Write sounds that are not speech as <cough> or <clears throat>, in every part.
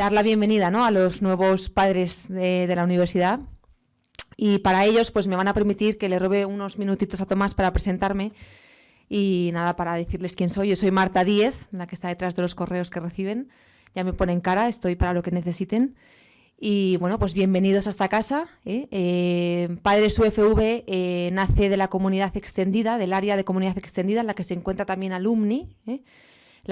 dar la bienvenida ¿no? a los nuevos padres de, la universidad. Y para ellos, pues me van a permitir que le robe unos minutitos a Tomás para presentarme y nada, para decirles quién soy. Yo soy Marta Díez, la que está detrás de los correos que reciben. Ya me ponen cara, estoy para lo que necesiten. Y bueno, pues bienvenidos a esta casa. ¿eh? Eh, Padres UFV eh, nace de la comunidad extendida, del área de comunidad extendida en la que se encuentra también Alumni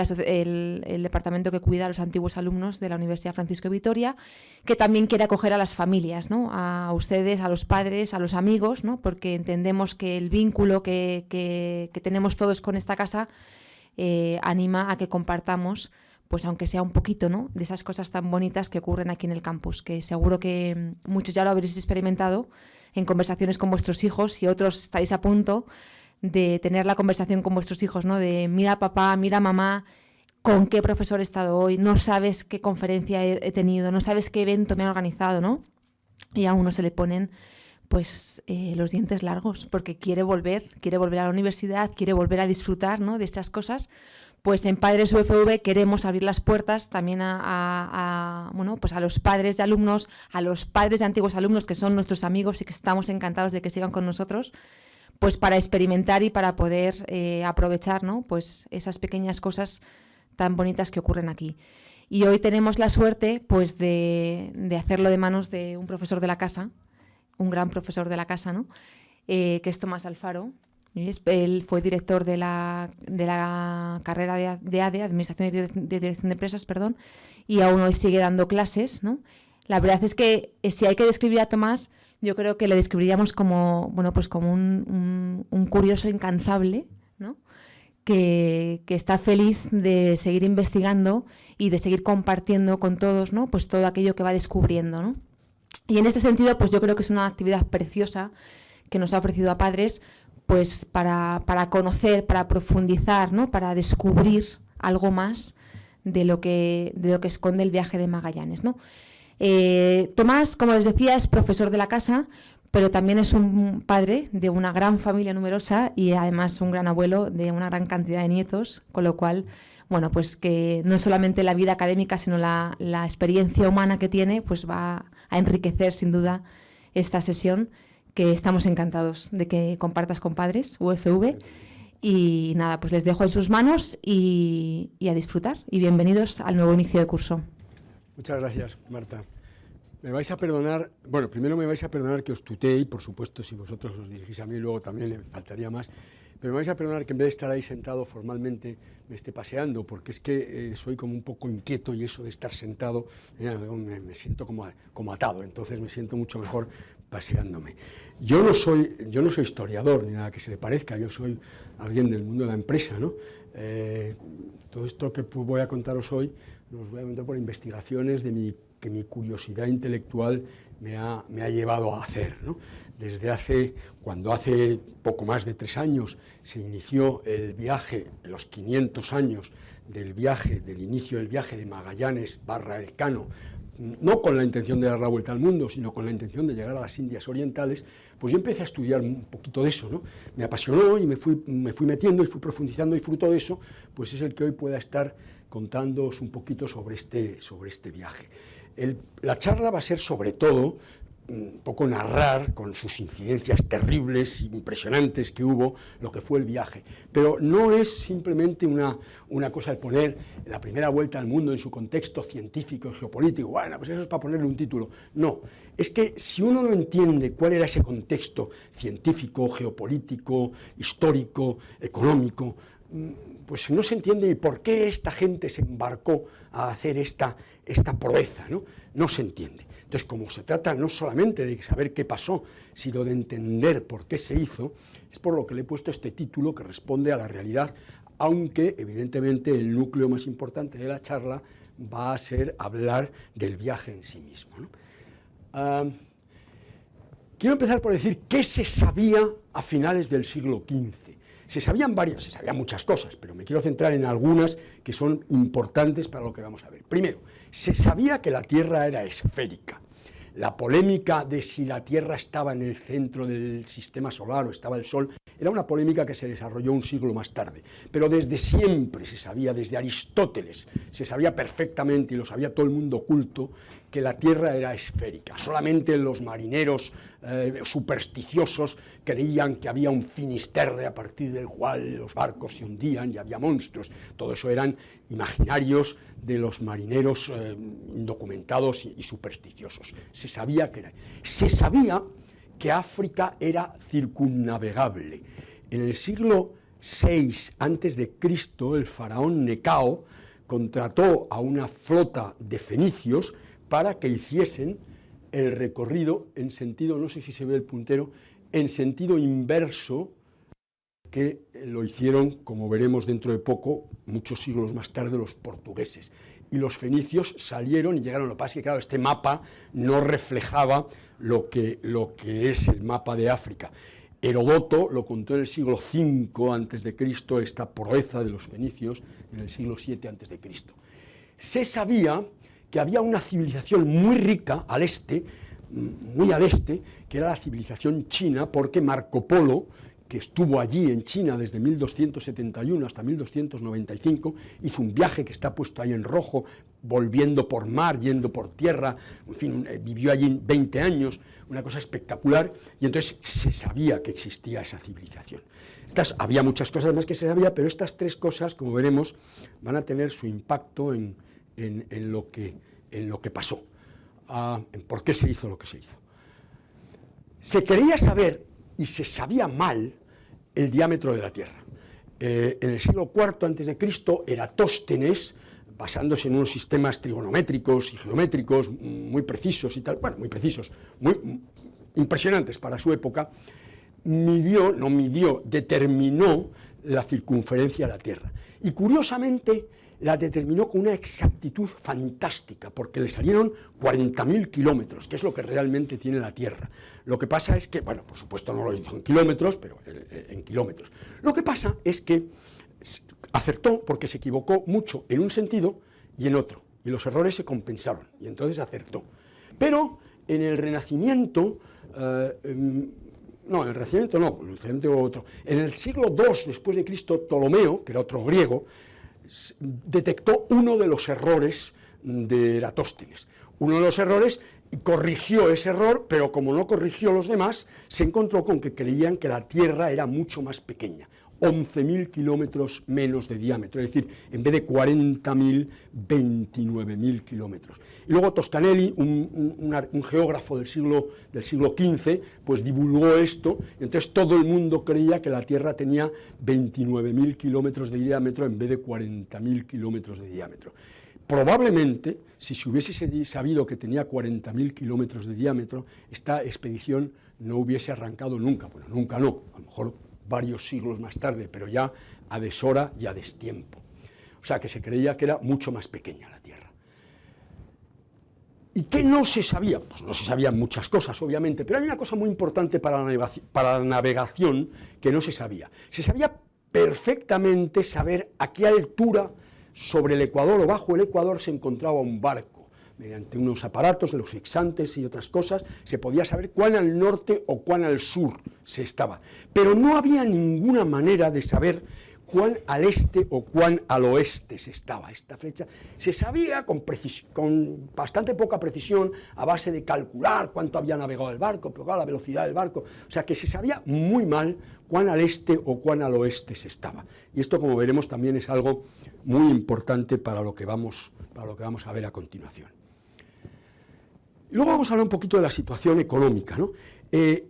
el, departamento que cuida a los antiguos alumnos de la Universidad Francisco de Vitoria, que también quiere acoger a las familias, ¿no? a ustedes, a los padres, a los amigos, porque entendemos que el vínculo que, tenemos todos con esta casa eh, anima a que compartamos pues aunque sea un poquito, ¿no? De esas cosas tan bonitas que ocurren aquí en el campus, que seguro que muchos ya lo habréis experimentado en conversaciones con vuestros hijos y otros estáis a punto de tener la conversación con vuestros hijos, ¿no? De mira papá, mira mamá, con qué profesor he estado hoy, no sabes qué conferencia he, tenido, no sabes qué evento me han organizado, ¿no? Y a uno se le ponen pues eh, los dientes largos, porque quiere volver, quiere volver a la universidad, quiere volver a disfrutar ¿no? de estas cosas. Pues en Padres UFV queremos abrir las puertas también a, bueno, pues a los padres de alumnos, a los padres de antiguos alumnos que son nuestros amigos y que estamos encantados de que sigan con nosotros pues para experimentar y para poder eh, aprovechar ¿no? pues esas pequeñas cosas tan bonitas que ocurren aquí. Y hoy tenemos la suerte pues de, hacerlo de manos de un profesor de la casa, un gran profesor de la casa, ¿no? Eh, que es Tomás Alfaro. Él fue director de la, de la carrera de, de ADE, Administración de Dirección de Empresas, perdón, y aún hoy sigue dando clases. ¿no? La verdad es que eh, si hay que describir a Tomás, yo creo que le describiríamos como, bueno, pues como un, curioso incansable, ¿no? Que, está feliz de seguir investigando y de seguir compartiendo con todos, ¿no? Pues todo aquello que va descubriendo, ¿no? Y en este sentido, pues yo creo que es una actividad preciosa que nos ha ofrecido a padres, pues para, para conocer, para profundizar, ¿no? Para descubrir algo más de lo que, de lo que esconde el viaje de Magallanes, ¿no? Eh, Tomás, como les decía, es profesor de la casa, pero también es un padre de una gran familia numerosa y además un gran abuelo de una gran cantidad de nietos, con lo cual, bueno, pues que no solamente la vida académica, sino la, experiencia humana que tiene, pues va a enriquecer sin duda esta sesión que estamos encantados de que compartas con padres, UFV. Y nada, pues les dejo en sus manos y a disfrutar. Y bienvenidos al nuevo inicio de curso. Muchas gracias, Marta. Me vais a perdonar, bueno, primero me vais a perdonar que os tutee, y por supuesto si vosotros os dirigís a mí luego también le faltaría más, pero me vais a perdonar que en vez de estar ahí sentado formalmente me esté paseando, porque es que eh, soy como un poco inquieto y eso de estar sentado eh, me, siento como, como atado, entonces me siento mucho mejor paseándome. Yo no, soy, yo no soy historiador ni nada que se le parezca, yo soy alguien del mundo de la empresa, ¿no? Eh, todo esto que voy a contaros hoy los voy a contar por investigaciones de mi, que mi curiosidad intelectual me ha, me ha llevado a hacer. Desde hace, cuando hace poco más de tres años se inició el viaje, los 500 años del viaje, del inicio del viaje de Magallanes barra Elcano, no con la intención de dar la vuelta al mundo, sino con la intención de llegar a las Indias Orientales, pues yo empecé a estudiar un poquito de eso, ¿no? Me apasionó y me fui, me fui metiendo y fui profundizando y fruto de eso, pues es el que hoy pueda estar contándoos un poquito sobre este, sobre este viaje. la charla va a ser sobre todo un poco narrar con sus incidencias terribles, impresionantes que hubo, lo que fue el viaje. Pero no es simplemente una, una cosa de poner la primera vuelta al mundo en su contexto científico, geopolítico, bueno, pues eso es para ponerle un título. No, es que si uno no entiende cuál era ese contexto científico, geopolítico, histórico, económico, pues no se entiende por qué esta gente se embarcó a hacer esta, esta proeza, ¿no? No se entiende. Entonces, como se trata no solamente de saber qué pasó, sino de entender por qué se hizo, es por lo que le he puesto este título que responde a la realidad, aunque evidentemente el núcleo más importante de la charla va a ser hablar del viaje en sí mismo. Ah, quiero empezar por decir qué se sabía a finales del siglo XV se sabían varias, se sabían muchas cosas, pero me quiero centrar en algunas que son importantes para lo que vamos a ver. Primero, se sabía que la Tierra era esférica. la polémica de si la Tierra estaba en el centro del sistema solar o estaba el Sol, era una polémica que se desarrolló un siglo más tarde. Pero desde siempre se sabía, desde Aristóteles, se sabía perfectamente, y lo sabía todo el mundo oculto, que la Tierra era esférica. Solamente los marineros eh, supersticiosos creían que había un finisterre a partir del cual los barcos se hundían y había monstruos. Todo eso eran imaginarios de los marineros eh, indocumentados y, supersticiosos. Se sabía que era. Se sabía que África era circunnavegable. En el siglo VI a.C., el faraón Necao contrató a una flota de fenicios para que hiciesen el recorrido en sentido, no sé si se ve el puntero, en sentido inverso que lo hicieron, como veremos dentro de poco, muchos siglos más tarde, los portugueses. Y los fenicios salieron y llegaron. Lo que pasa que, claro, este mapa no reflejaba lo que, lo que es el mapa de África. Herodoto lo contó en el siglo V a.C., esta proeza de los fenicios, en el siglo VII a.C. Se sabía que había una civilización muy rica al este, muy al este, que era la civilización china, porque Marco Polo, que estuvo allí en China desde 1271 hasta 1295, hizo un viaje que está puesto ahí en rojo, volviendo por mar, yendo por tierra, en fin, eh, vivió allí 20 años, una cosa espectacular, y entonces se sabía que existía esa civilización. Estas, había muchas cosas más que se sabía, pero estas tres cosas, como veremos, van a tener su impacto en, lo, que, en lo que pasó, ah, en por qué se hizo lo que se hizo. Se quería saber y se sabía mal el diámetro de la Tierra. Eh, en el siglo IV a.C., Eratóstenes, basándose en unos sistemas trigonométricos y geométricos muy precisos y tal, bueno, muy precisos, muy impresionantes para su época, midió, no midió, determinó la circunferencia de la Tierra. Y curiosamente, la determinó con una exactitud fantástica, porque le salieron 40.000 kilómetros, que es lo que realmente tiene la Tierra. Lo que pasa es que, bueno, por supuesto no lo hizo en kilómetros, pero en kilómetros. Lo que pasa es que acertó porque se equivocó mucho en un sentido y en otro, y los errores se compensaron, y entonces acertó. Pero en el Renacimiento, eh, em, no, en el Renacimiento no, en el Renacimiento otro, en el siglo II después de Cristo, Ptolomeo, que era otro griego, detectó uno de los errores de Eratóstenes. Uno de los errores corrigió ese error, pero como no corrigió los demás, se encontró con que creían que la Tierra era mucho más pequeña. 11.000 kilómetros menos de diámetro, es decir, en vez de 40.000, 29.000 kilómetros. Y luego Toscanelli, un, geógrafo del siglo, del siglo XV, pues divulgó esto, y entonces todo el mundo creía que la Tierra tenía 29.000 kilómetros de diámetro en vez de 40.000 kilómetros de diámetro. Probablemente, si se hubiese sabido que tenía 40.000 kilómetros de diámetro, esta expedición no hubiese arrancado nunca. Bueno, nunca no, a lo mejor varios siglos más tarde, pero ya a deshora y a destiempo. O sea, que se creía que era mucho más pequeña la Tierra. ¿Y qué no se sabía? Pues no se sabían muchas cosas, obviamente, pero hay una cosa muy importante para la, para la navegación que no se sabía. Se sabía perfectamente saber a qué altura sobre el Ecuador o bajo el Ecuador se encontraba un barco mediante unos aparatos, los fixantes y otras cosas, se podía saber cuán al norte o cuán al sur se estaba. Pero no había ninguna manera de saber cuán al este o cuán al oeste se estaba esta flecha. Se sabía con, con, bastante poca precisión, a base de calcular cuánto había navegado el barco, pero la velocidad del barco, o sea que se sabía muy mal cuán al este o cuán al oeste se estaba. Y esto, como veremos, también es algo muy importante para lo que vamos, para lo que vamos a ver a continuación. Luego vamos a hablar un poquito de la situación económica. Eh,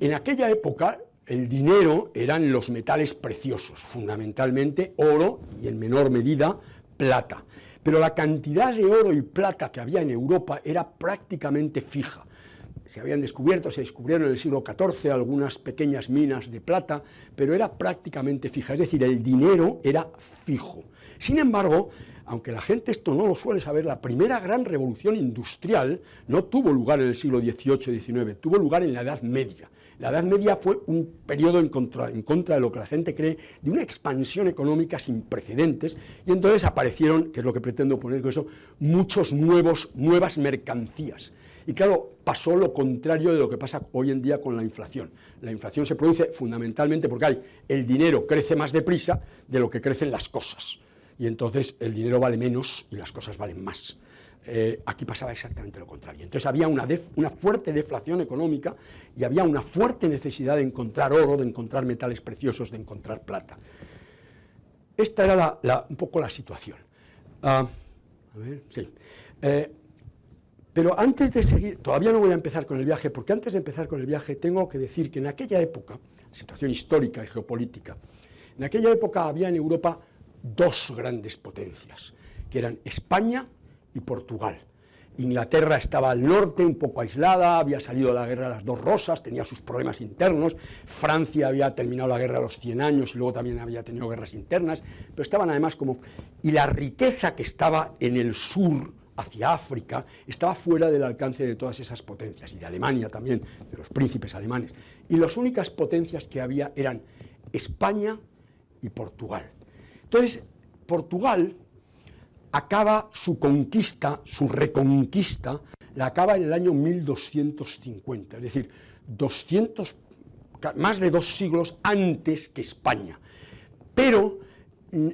en aquella época el dinero eran los metales preciosos, fundamentalmente oro y en menor medida plata. Pero la cantidad de oro y plata que había en Europa era prácticamente fija. Se habían descubierto, se descubrieron en el siglo XIV algunas pequeñas minas de plata, pero era prácticamente fija, es decir, el dinero era fijo. Sin embargo, aunque la gente esto no lo suele saber, la primera gran revolución industrial no tuvo lugar en el siglo XVIII-XIX, tuvo lugar en la Edad Media. La Edad Media fue un periodo en contra, de lo que la gente cree, de una expansión económica sin precedentes, y entonces aparecieron, que es lo que pretendo poner con eso, muchos nuevos, nuevas mercancías. Y claro, pasó lo contrario de lo que pasa hoy en día con la inflación. La inflación se produce fundamentalmente porque el dinero crece más deprisa de lo que crecen las cosas. Y entonces el dinero vale menos y las cosas valen más. Eh, aquí pasaba exactamente lo contrario. Entonces había una, una, fuerte deflación económica y había una fuerte necesidad de encontrar oro, de encontrar metales preciosos, de encontrar plata. Esta era un poco la situación. Ah, a ver, sí. Eh, pero antes de seguir, todavía no voy a empezar con el viaje, porque antes de empezar con el viaje tengo que decir que en aquella época, situación histórica y geopolítica, en aquella época había en Europa dos grandes potencias, que eran España y Portugal. Inglaterra estaba al norte, un poco aislada, había salido de la guerra de las dos rosas, tenía sus problemas internos, Francia había terminado la guerra a los 100 años y luego también había tenido guerras internas, pero estaban además como... Y la riqueza que estaba en el sur, hacia África, estaba fuera del alcance de todas esas potencias, y de Alemania también, de los príncipes alemanes. Y las únicas potencias que había eran España y Portugal. Entonces, Portugal acaba su conquista, su reconquista, la acaba en el año 1250, es decir, 200, más de dos siglos antes que España. Pero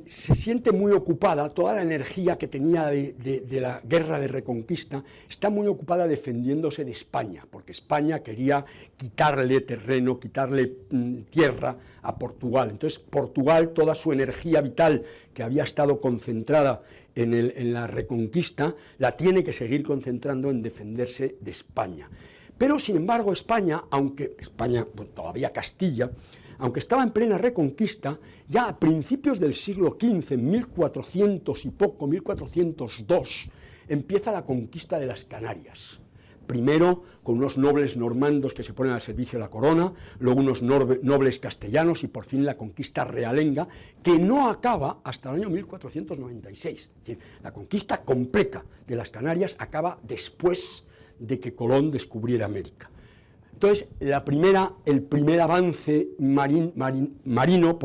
se siente muy ocupada, toda la energía que tenía de, la guerra de reconquista, está muy ocupada defendiéndose de España, porque España quería quitarle terreno, quitarle mm, tierra a Portugal. Entonces Portugal, toda su energía vital que había estado concentrada en, la reconquista, la tiene que seguir concentrando en defenderse de España. Pero, sin embargo, España, aunque España, pues, todavía Castilla, aunque estaba en plena reconquista, ya a principios del siglo XV, en 1400 y poco, 1402, empieza la conquista de las Canarias primero con unos nobles normandos que se ponen al servicio de la corona, luego unos nobles castellanos y por fin la conquista realenga, que no acaba hasta el año 1496. Es decir, la conquista completa de las Canarias acaba después de que Colón descubriera América. Entonces, la primera, el primer avance marino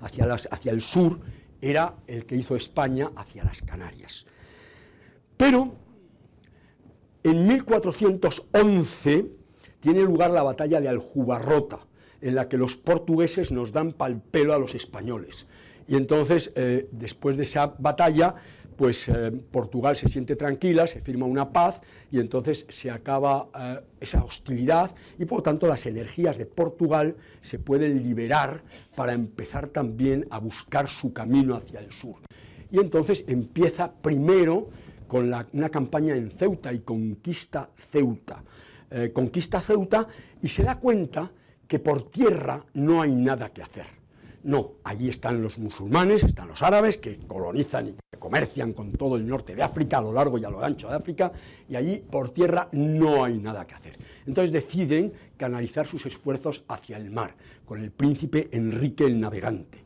hacia el sur era el que hizo España hacia las Canarias. Pero en 1411 tiene lugar la batalla de Aljubarrota, en la que los portugueses nos dan pal pelo a los españoles. Y entonces, eh, después de esa batalla, pues eh, Portugal se siente tranquila, se firma una paz y entonces se acaba eh, esa hostilidad y por lo tanto las energías de Portugal se pueden liberar para empezar también a buscar su camino hacia el sur. Y entonces empieza primero con una campaña en Ceuta y conquista Ceuta. Eh, conquista Ceuta y se da cuenta que por tierra no hay nada que hacer. No, allí están los musulmanes, están los árabes que colonizan y que comercian con todo el norte de África, a lo largo y a lo ancho de África, y allí por tierra no hay nada que hacer. Entonces deciden canalizar sus esfuerzos hacia el mar, con el príncipe Enrique el Navegante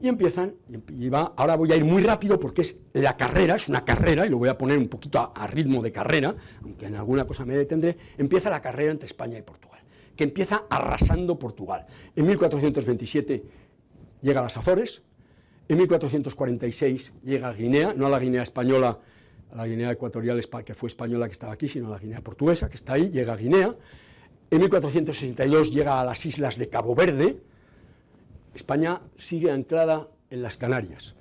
y empiezan, y va, ahora voy a ir muy rápido porque es la carrera, es una carrera, y lo voy a poner un poquito a, ritmo de carrera, aunque en alguna cosa me detendré, empieza la carrera entre España y Portugal, que empieza arrasando Portugal. En 1427 llega a las Azores, en 1446 llega a Guinea, no a la Guinea española, a la Guinea ecuatorial que fue española que estaba aquí, sino a la Guinea portuguesa que está ahí, llega a Guinea, en 1462 llega a las islas de Cabo Verde, España sigue anclada en las Canarias.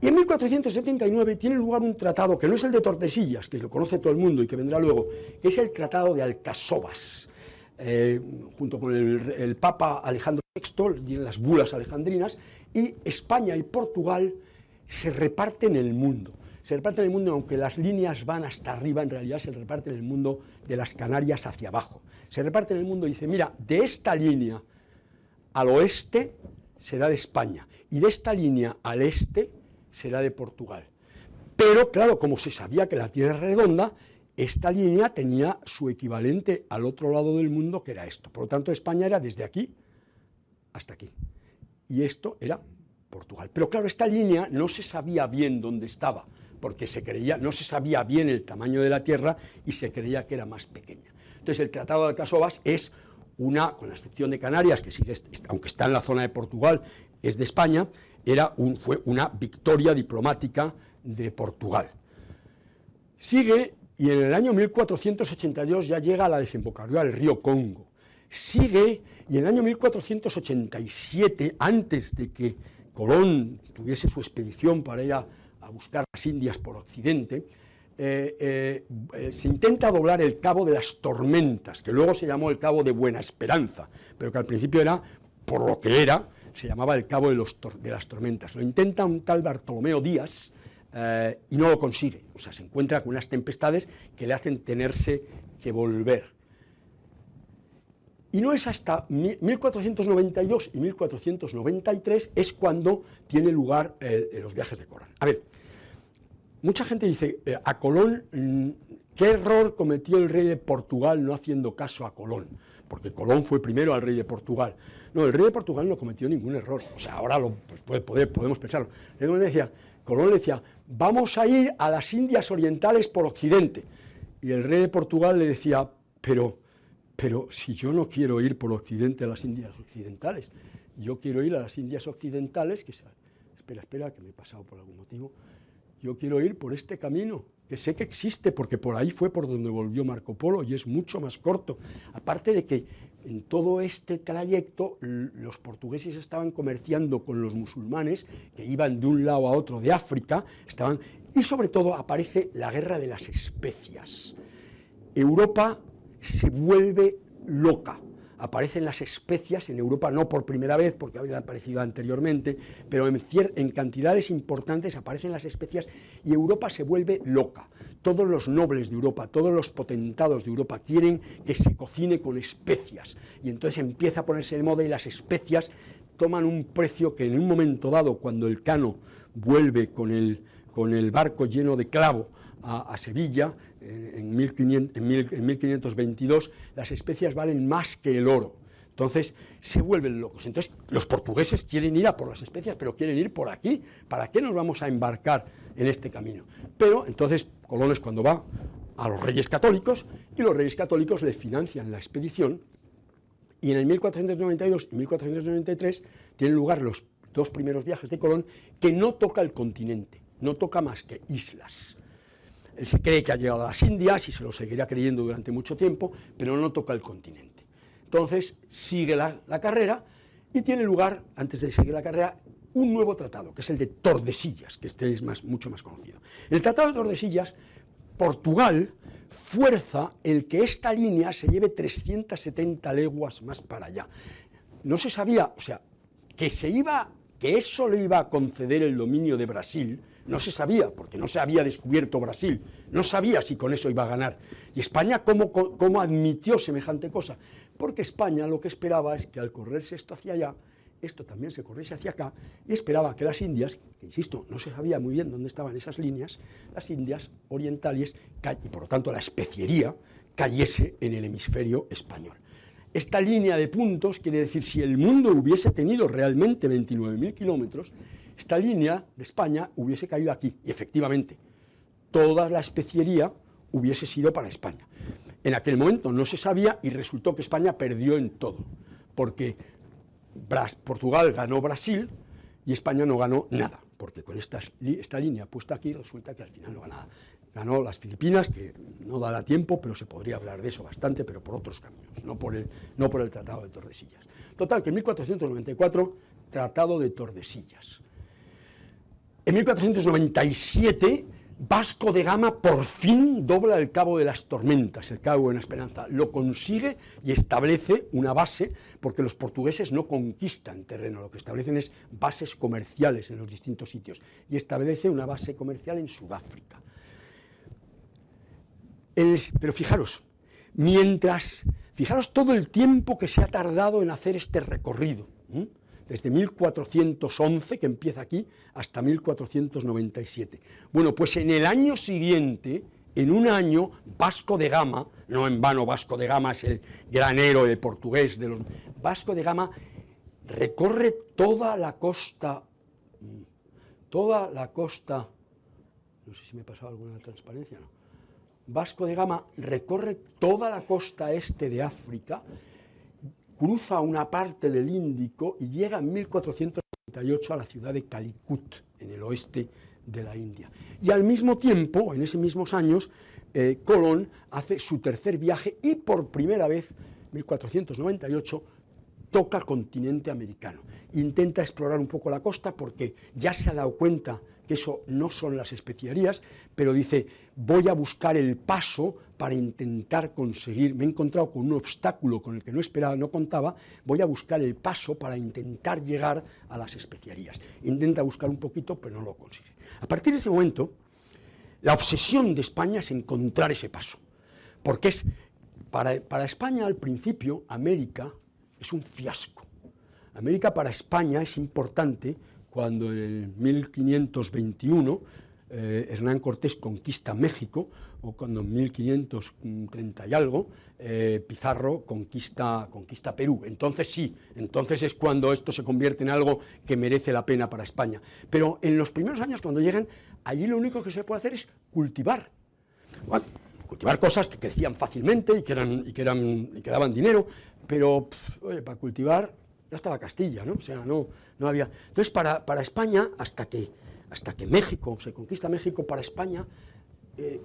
Y en 1479 tiene lugar un tratado que no es el de Tordesillas, que lo conoce todo el mundo y que vendrá luego, que es el Tratado de Alcasovas, eh, junto con el, Papa Alejandro VI y las bulas alejandrinas, y España y Portugal se reparten el mundo. Se reparten el mundo, aunque las líneas van hasta arriba, en realidad se reparten el mundo de las Canarias hacia abajo. Se reparten el mundo y dice, mira, de esta línea al oeste será de España y de esta línea al este será de Portugal. Pero claro, como se sabía que la Tierra es redonda, esta línea tenía su equivalente al otro lado del mundo, que era esto. Por lo tanto, España era desde aquí hasta aquí. Y esto era Portugal. Pero claro, esta línea no se sabía bien dónde estaba, porque se creía, no se sabía bien el tamaño de la Tierra y se creía que era más pequeña. Entonces, el Tratado de Alcasovas es una, con la excepción de Canarias, que sigue, aunque está en la zona de Portugal, es de España, era fue una victoria diplomática de Portugal. Sigue y en el año 1482 ya llega a la desembocadura del río Congo. Sigue, y en el año 1487, antes de que Colón tuviese su expedición para ir a, buscar las Indias por Occidente, eh, eh, eh, se intenta doblar el Cabo de las Tormentas, que luego se llamó el Cabo de Buena Esperanza, pero que al principio era, por lo que era, se llamaba el Cabo de, las Tormentas. Lo intenta un tal Bartolomeo Díaz, y no lo consigue. O sea, se encuentra con unas tempestades que le hacen tenerse que volver. Y no es hasta 1492 y 1493 es cuando tiene lugar los viajes de Colón. A ver, mucha gente dice, eh, a Colón, mm, ¿qué error cometió el rey de Portugal no haciendo caso a Colón? Porque Colón fue primero al rey de Portugal. No, el rey de Portugal no cometió ningún error. O sea, ahora lo, pues, podemos pensarlo. El decía, Colón decía, vamos a ir a las Indias Orientales por Occidente. Y el rey de Portugal le decía, pero, pero si yo no quiero ir por Occidente a las Indias Occidentales, yo quiero ir a las Indias Occidentales, que espera, espera, que me he pasado por algún motivo, yo quiero ir por este camino, que sé que existe, porque por ahí fue por donde volvió Marco Polo y es mucho más corto. Aparte de que en todo este trayecto los portugueses estaban comerciando con los musulmanes que iban de un lado a otro de África, estaban y sobre todo aparece la guerra de las especias. Europa se vuelve loca aparecen las especias en Europa, no por primera vez, porque habían aparecido anteriormente, pero en, cantidades importantes aparecen las especias y Europa se vuelve loca. Todos los nobles de Europa, todos los potentados de Europa quieren que se cocine con especias, y entonces empieza a ponerse de moda y las especias toman un precio que en un momento dado, cuando el cano vuelve con el, con el barco lleno de clavo a, Sevilla, en, 1522, las especias valen más que el oro. Entonces se vuelven locos. Entonces los portugueses quieren ir a por las especias, pero quieren ir por aquí. ¿Para qué nos vamos a embarcar en este camino? Pero entonces Colón es cuando va a los reyes católicos y los reyes católicos le financian la expedición y en el 1492 y 1493 tienen lugar los dos primeros viajes de Colón que no toca el continente, no toca más que islas. Él se cree que ha llegado a las Indias y se lo seguirá creyendo durante mucho tiempo, pero no toca el continente. Entonces sigue la, carrera y tiene lugar, antes de seguir la carrera, un nuevo tratado, que es el de Tordesillas, que este es más, mucho más conocido. el Tratado de Tordesillas, Portugal fuerza el que esta línea se lleve 370 leguas más para allá. No se sabía, o sea, que se iba, que eso le iba a conceder el dominio de Brasil, no se sabía, porque no se había descubierto Brasil, no sabía si con eso iba a ganar. ¿Y España cómo, admitió semejante cosa? Porque España lo que esperaba es que al correrse esto hacia allá, esto también se corriese hacia acá, y esperaba que las Indias, que insisto, no se sabía muy bien dónde estaban esas líneas, las Indias orientales, y por lo tanto la especiería, cayese en el hemisferio español. Esta línea de puntos quiere decir, si el mundo hubiese tenido realmente 29.000 kilómetros, esta línea de España hubiese caído aquí, y efectivamente, toda la especiería hubiese sido para España. En aquel momento no se sabía y resultó que España perdió en todo, porque Portugal ganó Brasil y España no ganó nada, porque con esta, línea puesta aquí resulta que al final no ganó nada. Ganó las Filipinas, que no dará tiempo, pero se podría hablar de eso bastante, pero por otros caminos, no por el, no por el Tratado de Tordesillas. Total, que en 1494, Tratado de Tordesillas. En 1497, Vasco de Gama por fin dobla el Cabo de las Tormentas, el Cabo de la Esperanza. Lo consigue y establece una base, porque los portugueses no conquistan terreno, lo que establecen es bases comerciales en los distintos sitios, y establece una base comercial en Sudáfrica. pero fijaros, mientras, fijaros todo el tiempo que se ha tardado en hacer este recorrido desde 1411, que empieza aquí, hasta 1497. Bueno, pues en el año siguiente, en un año, Vasco de Gama, no en vano Vasco de Gama es el gran héroe portugués de los... Vasco de Gama recorre toda la costa, toda la costa, no sé si me he pasado alguna transparencia, no. Vasco de Gama recorre toda la costa este de África, cruza una parte del Índico y llega en 1438 a la ciudad de Calicut, en el oeste de la India. Y al mismo tiempo, en esos mismos años, eh, Colón hace su tercer viaje y por primera vez, 1498, toca continente americano. Intenta explorar un poco la costa porque ya se ha dado cuenta que eso no son las especiarías, pero dice, voy a buscar el paso para intentar conseguir, me he encontrado con un obstáculo con el que no esperaba, no contaba, voy a buscar el paso para intentar llegar a las especiarías. Intenta buscar un poquito, pero no lo consigue. A partir de ese momento, la obsesión de España es encontrar ese paso, porque es, para, para España al principio, América es un fiasco. América para España es importante cuando en el 1521 eh, Hernán Cortés conquista México, o cuando en 1530 y algo eh, Pizarro conquista, conquista Perú. Entonces sí, entonces es cuando esto se convierte en algo que merece la pena para España. Pero en los primeros años, cuando llegan, allí lo único que se puede hacer es cultivar. cultivar cosas que crecían fácilmente y que, eran, y que, eran, y que daban dinero, pero para cultivar ya estaba Castilla, ¿no? O sea, no, no había... Entonces, para, para España, hasta que, hasta que México, se conquista México, para España, eh,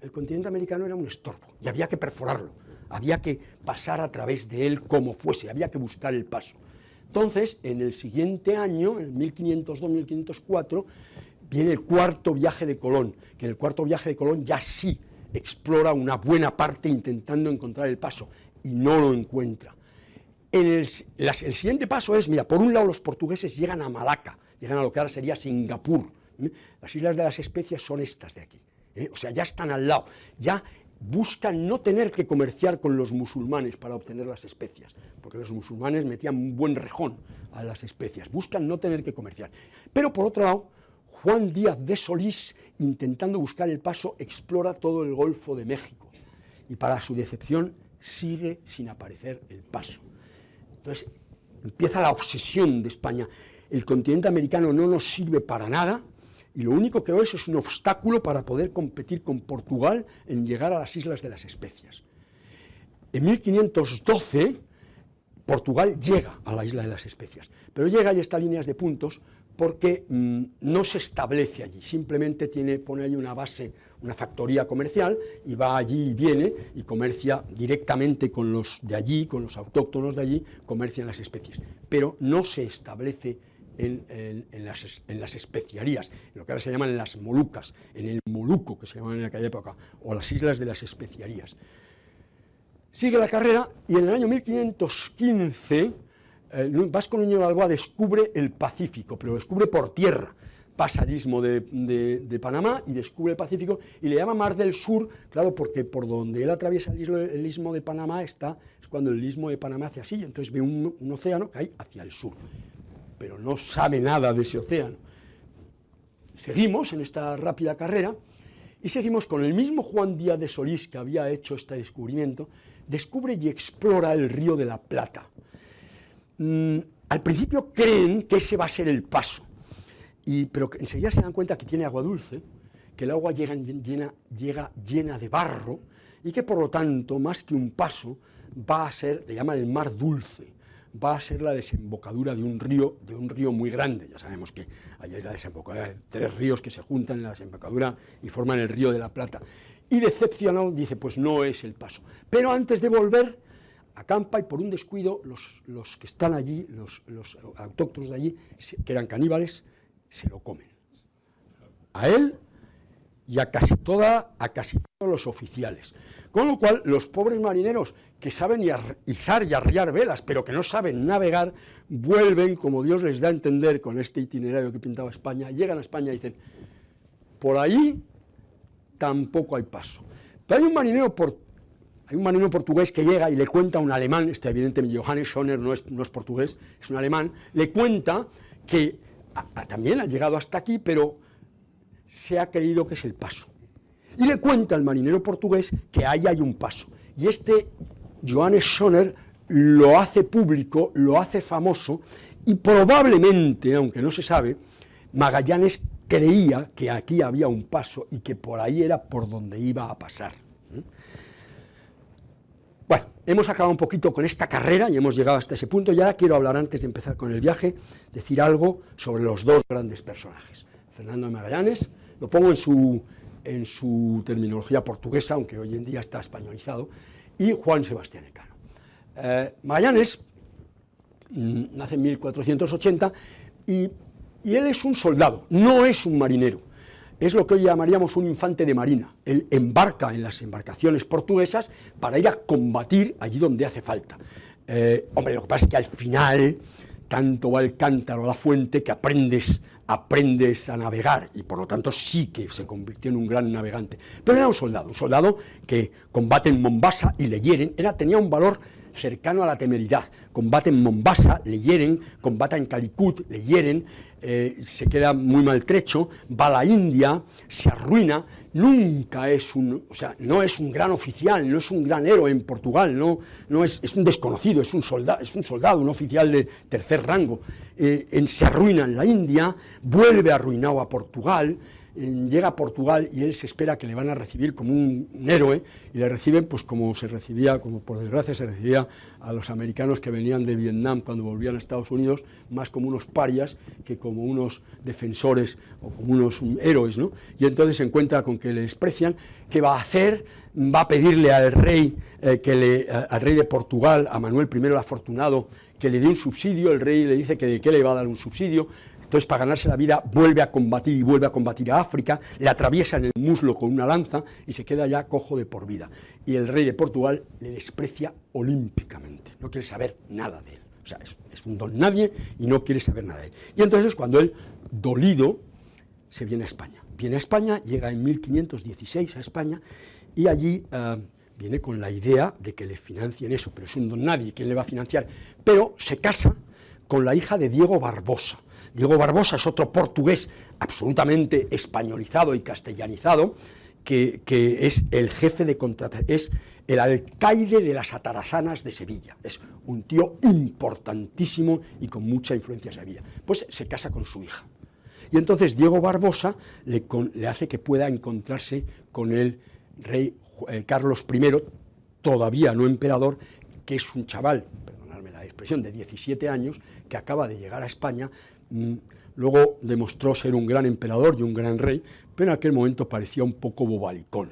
el continente americano era un estorbo, y había que perforarlo, había que pasar a través de él como fuese, había que buscar el paso. Entonces, en el siguiente año, en 1502-1504, viene el cuarto viaje de Colón, que en el cuarto viaje de Colón ya sí explora una buena parte intentando encontrar el paso, y no lo encuentra el, siguiente paso es, mira, por un lado los portugueses llegan a Malaca, llegan a lo que ahora sería Singapur. Las Islas de las Especias son estas de aquí. ¿Eh? O sea, ya están al lado. Ya buscan no tener que comerciar con los musulmanes para obtener las especias, porque los musulmanes metían un buen rejón a las especias. Buscan no tener que comerciar. Pero por otro lado, Juan Díaz de Solís, intentando buscar el paso, explora todo el Golfo de México. Y para su decepción, sigue sin aparecer el paso. Entonces empieza la obsesión de España. El continente americano no nos sirve para nada y lo único que es es un obstáculo para poder competir con Portugal en llegar a las Islas de las Especias. En 1512 Portugal llega a la Isla de las Especias, pero llega y está líneas de puntos porque mm, no se establece allí, simplemente tiene, pone ahí una base, una factoría comercial y va allí y viene y comercia directamente con los de allí, con los autóctonos de allí, comercian las especies, pero no se establece en, las, en, las, especiarías, lo que ahora se llaman las Molucas, en el Moluco que se llamaban en aquella época, o las islas de las especiarías. Sigue la carrera y en el año 1515 Vasco Núñez Balboa descubre el Pacífico, pero lo descubre por tierra, pasa el istmo de, Panamá y descubre el Pacífico y le llama Mar del Sur, claro, porque por donde él atraviesa el istmo, de Panamá está, es cuando el istmo de Panamá hace así, entonces ve un, un océano que hay hacia el sur, pero no sabe nada de ese océano. Seguimos en esta rápida carrera y seguimos con el mismo Juan Díaz de Solís que había hecho este descubrimiento, descubre y explora el río de la Plata, Mm, al principio creen que ese va a ser el paso, y, pero enseguida se dan cuenta que tiene agua dulce, que el agua llega llena, llega llena de barro, y que por lo tanto, más que un paso, va a ser, le llaman el mar dulce, va a ser la desembocadura de un río, de un río muy grande. Ya sabemos que hay la desembocadura de tres ríos que se juntan en la desembocadura y forman el río de la Plata. Y decepcionado dice, pues no es el paso. Pero antes de volver, acampa y por un descuido los, que están allí, los, autóctonos de allí, que eran caníbales, se lo comen. A él y a casi, toda, a casi todos los oficiales. Con lo cual, los pobres marineros que saben izar y arriar velas, pero que no saben navegar, vuelven, como Dios les da a entender con este itinerario que pintaba España, llegan a España y dicen, por ahí tampoco hay paso. Pero hay un marinero hay un marinero portugués que llega y le cuenta a un alemán, este evidentemente Johannes Schoner no es, no es portugués, es un alemán, le cuenta que también ha llegado hasta aquí, pero se ha creído que es el paso. Y le cuenta al marinero portugués que ahí hay un paso. Y este Johannes Schoner lo hace público, lo hace famoso, y probablemente, aunque no se sabe, Magallanes creía que aquí había un paso y que por ahí era por donde iba a pasar. Bueno, hemos acabado un poquito con esta carrera y hemos llegado hasta ese punto, y ahora quiero hablar antes de empezar con el viaje, decir algo sobre los dos grandes personajes. Fernando Magallanes, lo pongo en su, en su terminología portuguesa, aunque hoy en día está españolizado, y Juan Sebastián Elcano. Eh, Magallanes mm, nace en 1480 y, y él es un soldado, no es un marinero es lo que hoy llamaríamos un infante de marina. Él embarca en las embarcaciones portuguesas para ir a combatir allí donde hace falta. Eh, hombre, lo que pasa es que al final tanto va el cántaro a la fuente que aprendes, aprendes a navegar y por lo tanto sí que se convirtió en un gran navegante. Pero era un soldado, un soldado que combate en Mombasa y le hieren, era, tenía un valor cercano a la temeridad. Combate en Mombasa, le hieren, combate en Calicut, le hieren, eh, se queda muy maltrecho, va a la India, se arruina, nunca es un, o sea, no es un gran oficial, no es un gran héroe en Portugal, no, no es, es un desconocido, es un, soldado, es un soldado, un oficial de tercer rango, eh, en, se arruina en la India, vuelve arruinado a Portugal, llega a Portugal y él se espera que le van a recibir como un, héroe y le reciben pues como se recibía, como por desgracia se recibía a los americanos que venían de Vietnam cuando volvían a Estados Unidos, más como unos parias que como unos defensores o como unos héroes, ¿no? Y entonces se encuentra con que le desprecian, ¿qué va a hacer? Va a pedirle al rey, eh, que le, al rey de Portugal, a Manuel I el Afortunado, que le dé un subsidio, el rey le dice que de qué le va a dar un subsidio, entonces, para ganarse la vida, vuelve a combatir y vuelve a combatir a África, le atraviesa en el muslo con una lanza y se queda ya cojo de por vida. Y el rey de Portugal le desprecia olímpicamente, no quiere saber nada de él. O sea, es, un don nadie y no quiere saber nada de él. Y entonces, cuando él, dolido, se viene a España. Viene a España, llega en 1516 a España y allí eh, viene con la idea de que le financien eso, pero es un don nadie, ¿quién le va a financiar? Pero se casa con la hija de Diego Barbosa, Diego Barbosa es otro portugués absolutamente españolizado y castellanizado, que, es el jefe de contratación, es el alcaide de las atarazanas de Sevilla, es un tío importantísimo y con mucha influencia en Sevilla. Pues se casa con su hija. Y entonces Diego Barbosa le, hace que pueda encontrarse con el rey eh, Carlos I, todavía no emperador, que es un chaval, perdonadme la expresión, de 17 años, que acaba de llegar a España, luego demostró ser un gran emperador y un gran rey, pero en aquel momento parecía un poco bobalicón.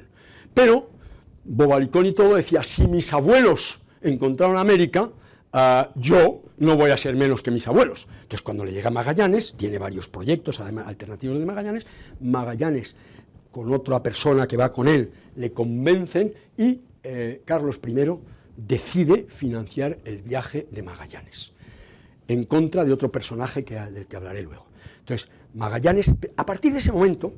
Pero bobalicón y todo decía, si mis abuelos encontraron América, ah, yo no voy a ser menos que mis abuelos. Entonces cuando le llega Magallanes, tiene varios proyectos además, alternativos de Magallanes, Magallanes con otra persona que va con él le convencen y eh, Carlos I decide financiar el viaje de Magallanes en contra de otro personaje que, del que hablaré luego. Entonces, Magallanes, a partir de ese momento,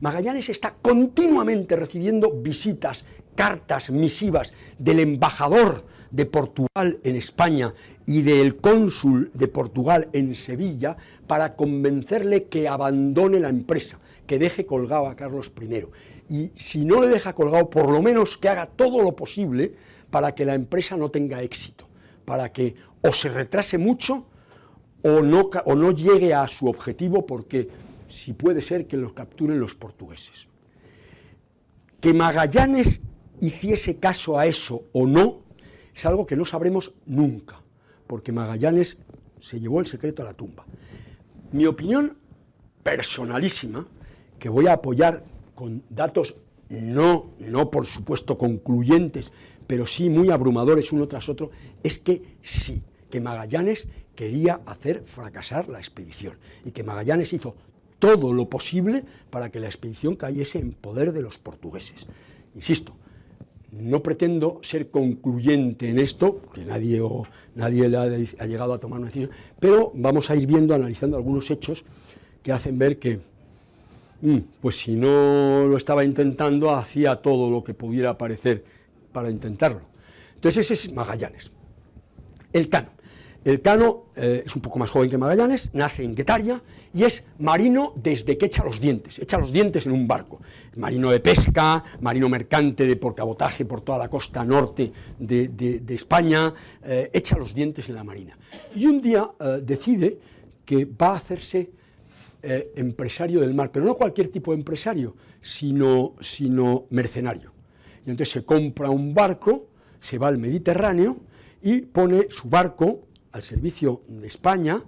Magallanes está continuamente recibiendo visitas, cartas, misivas del embajador de Portugal en España y del cónsul de Portugal en Sevilla para convencerle que abandone la empresa, que deje colgado a Carlos I. Y si no le deja colgado, por lo menos que haga todo lo posible para que la empresa no tenga éxito, para que o se retrase mucho o no, o no llegue a su objetivo porque si puede ser que los capturen los portugueses. Que Magallanes hiciese caso a eso o no, es algo que no sabremos nunca, porque Magallanes se llevó el secreto a la tumba. Mi opinión personalísima, que voy a apoyar con datos no, no por supuesto concluyentes, pero sí muy abrumadores uno tras otro, es que sí, que Magallanes quería hacer fracasar la expedición y que Magallanes hizo todo lo posible para que la expedición cayese en poder de los portugueses. Insisto, no pretendo ser concluyente en esto, porque nadie, nadie ha, llegado a tomar una decisión, pero vamos a ir viendo, analizando algunos hechos que hacen ver que, mm, pues si no lo estaba intentando, hacía todo lo que pudiera parecer para intentarlo. Entonces ese es Magallanes. El Cano. El Cano eh, es un poco más joven que Magallanes, nace en Guetaria y es marino desde que echa los dientes, echa los dientes en un barco. Marino de pesca, marino mercante de por cabotaje por toda la costa norte de, España, eh, echa los dientes en la marina. Y un día eh, decide que va a hacerse empresario del mar, pero no cualquier tipo de empresario, sino, sino mercenario. Y entonces se compra un barco, se va al Mediterráneo y pone su barco al servicio de España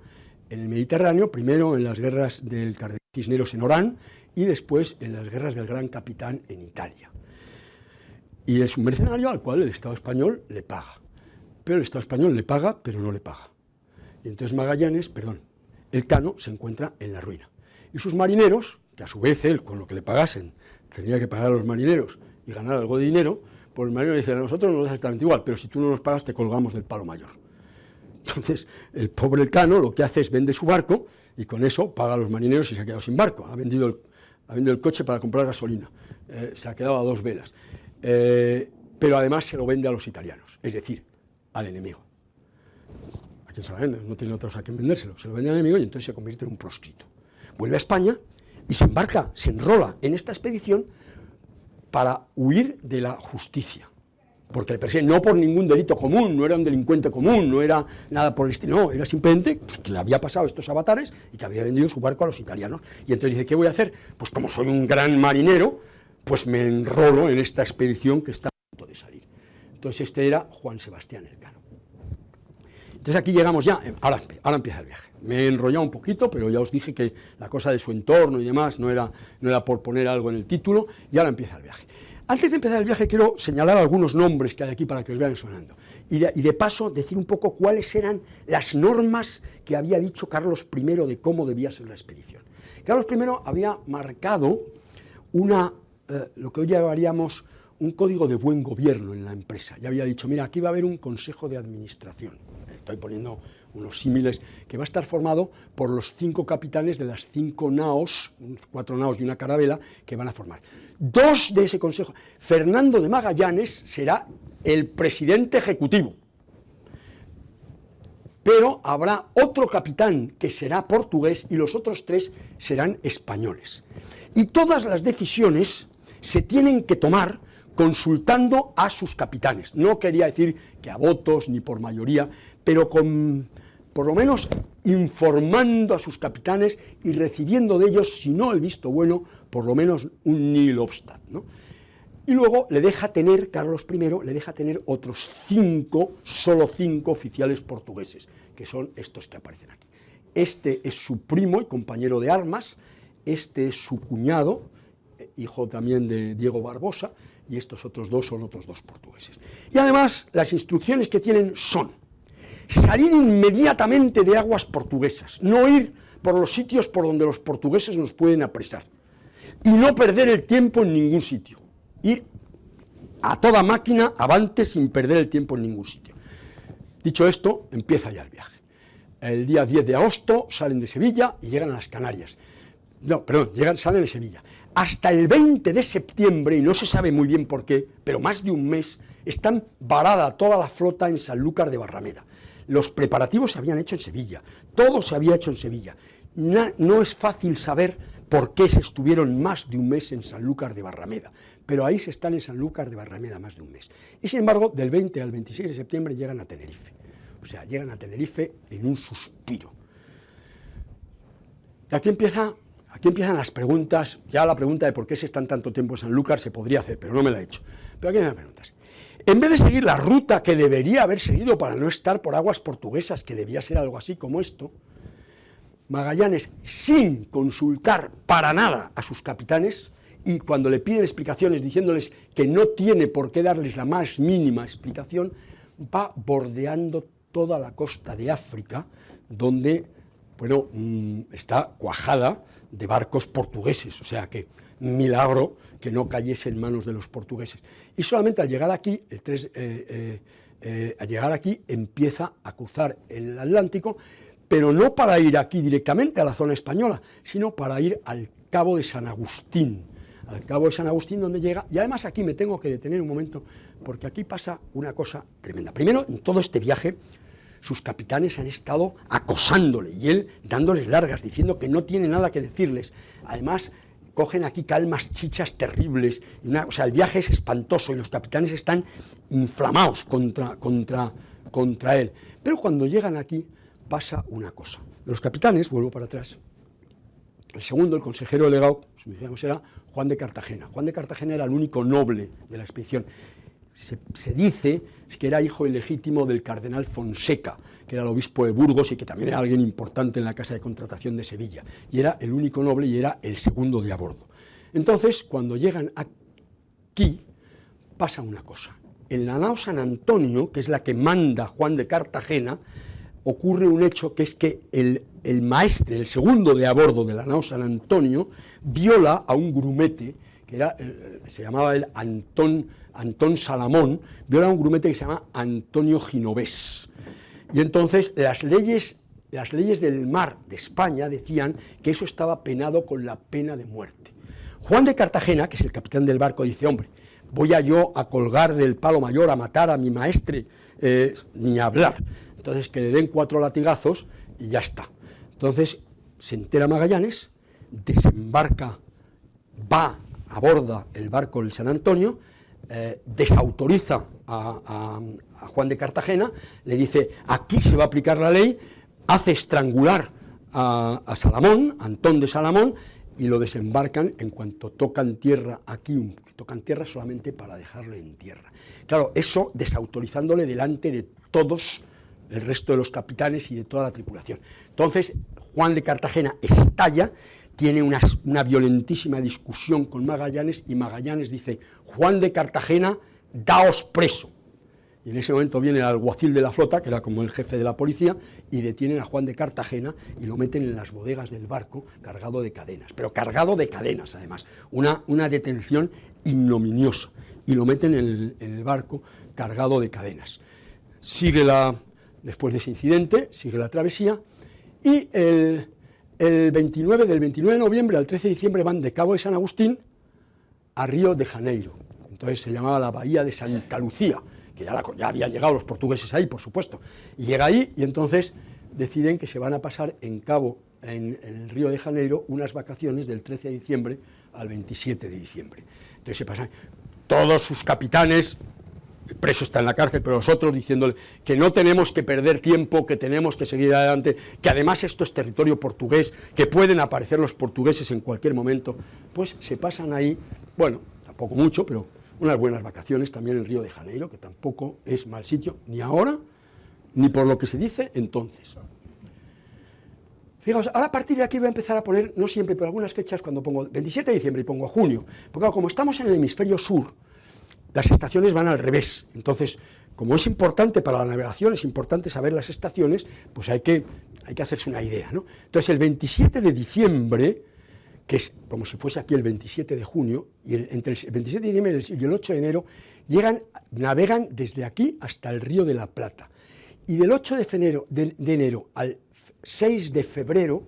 en el Mediterráneo, primero en las guerras del Cisneros en Orán y después en las guerras del Gran Capitán en Italia. Y es un mercenario al cual el Estado español le paga. Pero el Estado español le paga, pero no le paga. Y entonces Magallanes, perdón, el Cano se encuentra en la ruina. Y sus marineros, que a su vez él, con lo que le pagasen, tenía que pagar a los marineros y ganar algo de dinero, pues el marinero dice, a nosotros nos da exactamente igual, pero si tú no nos pagas te colgamos del palo mayor. Entonces, el pobre Cano lo que hace es vende su barco y con eso paga a los marineros y se ha quedado sin barco. Ha vendido el, ha vendido el coche para comprar gasolina. Eh, se ha quedado a dos velas. Eh, pero además se lo vende a los italianos, es decir, al enemigo. ¿A quién se lo vende? No tiene otros a quien vendérselo. Se lo vende al enemigo y entonces se convierte en un proscrito. Vuelve a España y se embarca, se enrola en esta expedición para huir de la justicia porque le persiguen no por ningún delito común, no era un delincuente común, no era nada por el estilo, no, era simplemente pues, que le había pasado estos avatares y que había vendido su barco a los italianos. Y entonces dice, ¿qué voy a hacer? Pues como soy un gran marinero, pues me enrolo en esta expedición que está a punto de salir. Entonces este era Juan Sebastián Elcano. Entonces aquí llegamos ya, eh, ahora, ahora empieza el viaje. Me he enrollado un poquito, pero ya os dije que la cosa de su entorno y demás no era, no era por poner algo en el título, y ahora empieza el viaje. Antes de empezar el viaje quiero señalar algunos nombres que hay aquí para que os vean sonando. Y de, paso decir un poco cuáles eran las normas que había dicho Carlos I de cómo debía ser la expedición. Carlos I había marcado una, eh, lo que hoy llamaríamos un código de buen gobierno en la empresa. Ya había dicho, mira, aquí va a haber un consejo de administración. Estoy poniendo unos símiles, que va a estar formado por los cinco capitanes de las cinco naos, cuatro naos y una carabela, que van a formar. Dos de ese consejo, Fernando de Magallanes será el presidente ejecutivo, pero habrá otro capitán que será portugués y los otros tres serán españoles. Y todas las decisiones se tienen que tomar consultando a sus capitanes. No quería decir que a votos ni por mayoría, pero con por lo menos informando a sus capitanes y recibiendo de ellos, si no el visto bueno, por lo menos un nil obstat. Y luego le deja tener, Carlos I, le deja tener otros cinco, solo cinco oficiales portugueses, que son estos que aparecen aquí. Este es su primo y compañero de armas, este es su cuñado, hijo también de Diego Barbosa, y estos otros dos son otros dos portugueses. Y además, las instrucciones que tienen son salir inmediatamente de aguas portuguesas, no ir por los sitios por donde los portugueses nos pueden apresar, y no perder el tiempo en ningún sitio, ir a toda máquina avante sin perder el tiempo en ningún sitio. Dicho esto, empieza ya el viaje. El día 10 de agosto salen de Sevilla y llegan a las Canarias. No, perdón, salen de Sevilla. Hasta el 20 de septiembre, y no se sabe muy bien por qué, pero más de un mes, están varada toda la flota en Sanlúcar de Barrameda los preparativos se habían hecho en Sevilla, todo se había hecho en Sevilla. No, es fácil saber por qué se estuvieron más de un mes en Sanlúcar de Barrameda, pero ahí se están en Sanlúcar de Barrameda más de un mes. Y sin embargo, del 20 al 26 de septiembre llegan a Tenerife, o sea, llegan a Tenerife en un suspiro. Y aquí, empieza, aquí empiezan las preguntas, ya la pregunta de por qué se están tanto tiempo en Sanlúcar se podría hacer, pero no me la he hecho. Pero aquí hay las preguntas. En vez de seguir la ruta que debería haber seguido para no estar por aguas portuguesas, que debía ser algo así como esto, Magallanes, sin consultar para nada a sus capitanes, y cuando le piden explicaciones diciéndoles que no tiene por qué darles la más mínima explicación, va bordeando toda la costa de África, donde bueno, mm, está cuajada de barcos portugueses, o sea que milagro que no cayese en manos de los portugueses. Y solamente al llegar aquí, el 3, eh, eh, eh, al llegar aquí empieza a cruzar el Atlántico, pero no para ir aquí directamente a la zona española, sino para ir al Cabo de San Agustín, al Cabo de San Agustín donde llega, y además aquí me tengo que detener un momento, porque aquí pasa una cosa tremenda. Primero, en todo este viaje, sus capitanes han estado acosándole y él dándoles largas, diciendo que no tiene nada que decirles. Además, cogen aquí calmas chichas terribles, o sea, el viaje es espantoso y los capitanes están inflamados contra, contra, contra él. Pero cuando llegan aquí pasa una cosa. Los capitanes, vuelvo para atrás, el segundo, el consejero delegado, era Juan de Cartagena. Juan de Cartagena era el único noble de la expedición. Se, dice que era hijo ilegítimo del cardenal Fonseca, que era el obispo de Burgos y que también era alguien importante en la Casa de Contratación de Sevilla, y era el único noble y era el segundo de a bordo. Entonces, cuando llegan aquí, pasa una cosa. En la nao San Antonio, que es la que manda Juan de Cartagena, ocurre un hecho que es que el, maestre, el segundo de a bordo de la nao San Antonio, viola a un grumete, que era, eh, se llamaba el Antón Antón Salamón, viola un grumete que se llama Antonio Ginovés. Y entonces las leyes, las leyes del mar de España decían que eso estaba penado con la pena de muerte. Juan de Cartagena, que es el capitán del barco, dice, hombre, voy a yo a colgar del palo mayor, a matar a mi maestre, eh, ni a hablar. Entonces que le den cuatro latigazos y ya está. Entonces se entera Magallanes, desembarca, va, aborda el barco del San Antonio, eh, desautoriza a, Juan de Cartagena, le dice, aquí se va a aplicar la ley, hace estrangular a, Salamón, Antón de Salamón, y lo desembarcan en cuanto tocan tierra aquí, tocan tierra solamente para dejarlo en tierra. Claro, eso desautorizándole delante de todos el resto de los capitanes y de toda la tripulación. Entonces, Juan de Cartagena estalla tiene una, violentísima discusión con Magallanes y Magallanes dice, Juan de Cartagena, daos preso. Y en ese momento viene el alguacil de la flota, que era como el jefe de la policía, y detienen a Juan de Cartagena y lo meten en las bodegas del barco cargado de cadenas, pero cargado de cadenas además, una, una detención ignominiosa, y lo meten en el, barco cargado de cadenas. Sigue la, después de ese incidente, sigue la travesía, y el, el 29, del 29 de noviembre al 13 de diciembre van de Cabo de San Agustín a Río de Janeiro. Entonces se llamaba la Bahía de Santa Lucía, que ya, habían llegado los portugueses ahí, por supuesto. Y llega ahí y entonces deciden que se van a pasar en Cabo, en, en el Río de Janeiro, unas vacaciones del 13 de diciembre al 27 de diciembre. Entonces se pasan todos sus capitanes, el preso está en la cárcel, pero nosotros diciéndole que no tenemos que perder tiempo, que tenemos que seguir adelante, que además esto es territorio portugués, que pueden aparecer los portugueses en cualquier momento, pues se pasan ahí, bueno, tampoco mucho, pero unas buenas vacaciones también en Río de Janeiro, que tampoco es mal sitio, ni ahora, ni por lo que se dice entonces. Fijaos, ahora a partir de aquí voy a empezar a poner, no siempre, pero algunas fechas, cuando pongo 27 de diciembre y pongo junio, porque como estamos en el hemisferio sur, las estaciones van al revés. Entonces, como es importante para la navegación, es importante saber las estaciones, pues hay que, hay que hacerse una idea. ¿no? Entonces, el 27 de diciembre, que es como si fuese aquí el 27 de junio, y entre el 27 de diciembre y el 8 de enero, llegan, navegan desde aquí hasta el río de la Plata. Y del 8 de enero, de enero al 6 de febrero,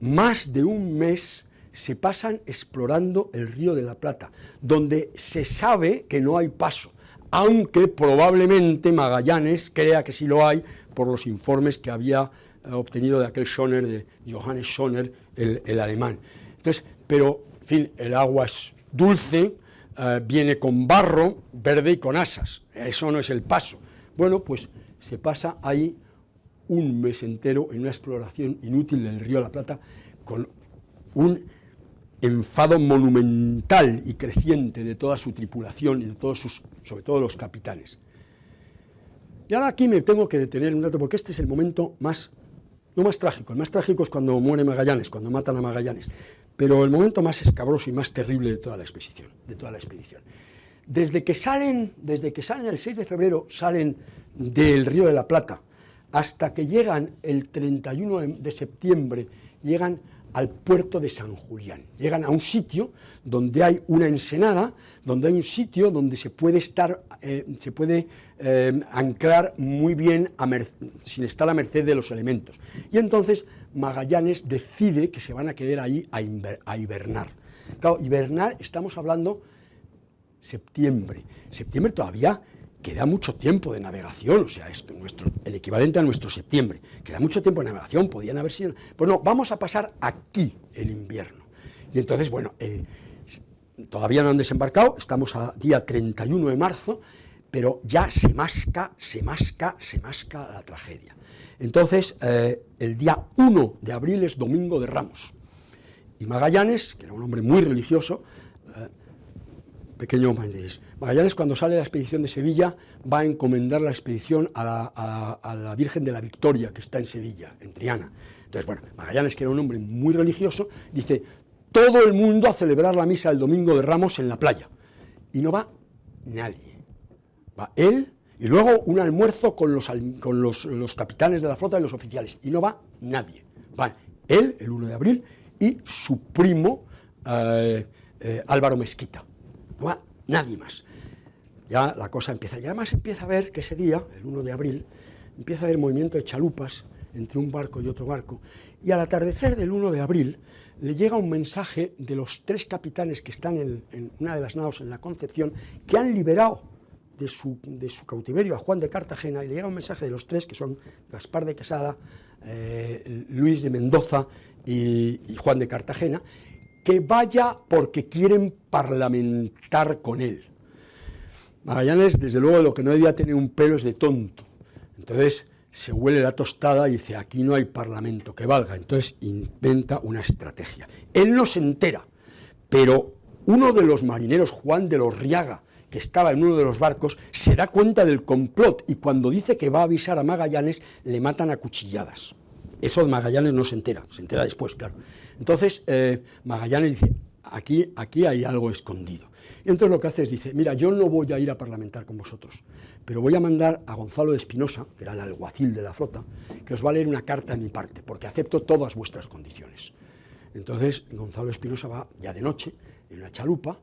más de un mes se pasan explorando el río de la Plata, donde se sabe que no hay paso, aunque probablemente Magallanes crea que sí lo hay por los informes que había eh, obtenido de aquel Schoner, de Johannes Schoner, el, alemán. Entonces, pero, en fin, el agua es dulce, eh, viene con barro, verde y con asas, eso no es el paso. Bueno, pues se pasa ahí un mes entero en una exploración inútil del río de la Plata con un enfado monumental y creciente de toda su tripulación y de todos sus, sobre todo los capitanes. Y ahora aquí me tengo que detener un rato porque este es el momento más, no más trágico, el más trágico es cuando muere Magallanes, cuando matan a Magallanes, pero el momento más escabroso y más terrible de toda la expedición, de toda la expedición. Desde que salen, desde que salen el 6 de febrero, salen del Río de la Plata, hasta que llegan el 31 de septiembre, llegan al puerto de San Julián. Llegan a un sitio donde hay una ensenada, donde hay un sitio donde se puede estar, eh, se puede eh, anclar muy bien sin estar a merced de los elementos. Y entonces Magallanes decide que se van a quedar ahí a, a hibernar. Claro, hibernar estamos hablando septiembre. Septiembre todavía queda mucho tiempo de navegación, o sea, es el equivalente a nuestro septiembre, queda mucho tiempo de navegación, podían haber sido... Pues no, vamos a pasar aquí el invierno. Y entonces, bueno, eh, todavía no han desembarcado, estamos a día 31 de marzo, pero ya se masca, se masca, se masca la tragedia. Entonces, eh, el día 1 de abril es Domingo de Ramos, y Magallanes, que era un hombre muy religioso, pequeño Magallanes cuando sale de la expedición de Sevilla va a encomendar la expedición a la, Virgen de la Victoria, que está en Sevilla, en Triana. Entonces, bueno, Magallanes, que era un hombre muy religioso, dice, todo el mundo a celebrar la misa el domingo de Ramos en la playa. Y no va nadie. Va él y luego un almuerzo con los, con los, capitanes de la flota y los oficiales. Y no va nadie. Va él, el 1 de abril, y su primo eh, eh, Álvaro Mezquita. No va nadie más. Ya la cosa empieza. Y además empieza a ver que ese día, el 1 de abril, empieza a haber movimiento de chalupas entre un barco y otro barco. Y al atardecer del 1 de abril le llega un mensaje de los tres capitanes que están en, una de las naos en la Concepción, que han liberado de su, cautiverio a Juan de Cartagena, y le llega un mensaje de los tres, que son Gaspar de Quesada, eh, Luis de Mendoza y Juan de Cartagena, que vaya porque quieren parlamentar con él. Magallanes, desde luego, lo que no debía tener un pelo es de tonto. Entonces, se huele la tostada y dice, aquí no hay parlamento que valga, entonces inventa una estrategia. Él no se entera, pero uno de los marineros, Juan de los Riaga, que estaba en uno de los barcos, se da cuenta del complot y cuando dice que va a avisar a Magallanes, le matan a cuchilladas. Eso Magallanes no se entera, se entera después, claro. Entonces, eh, Magallanes dice, aquí, aquí hay algo escondido. Y entonces lo que hace es, dice, mira, yo no voy a ir a parlamentar con vosotros, pero voy a mandar a Gonzalo de Espinosa, que era el alguacil de la flota, que os va a leer una carta de mi parte, porque acepto todas vuestras condiciones. Entonces Gonzalo de Espinosa va ya de noche, en una chalupa,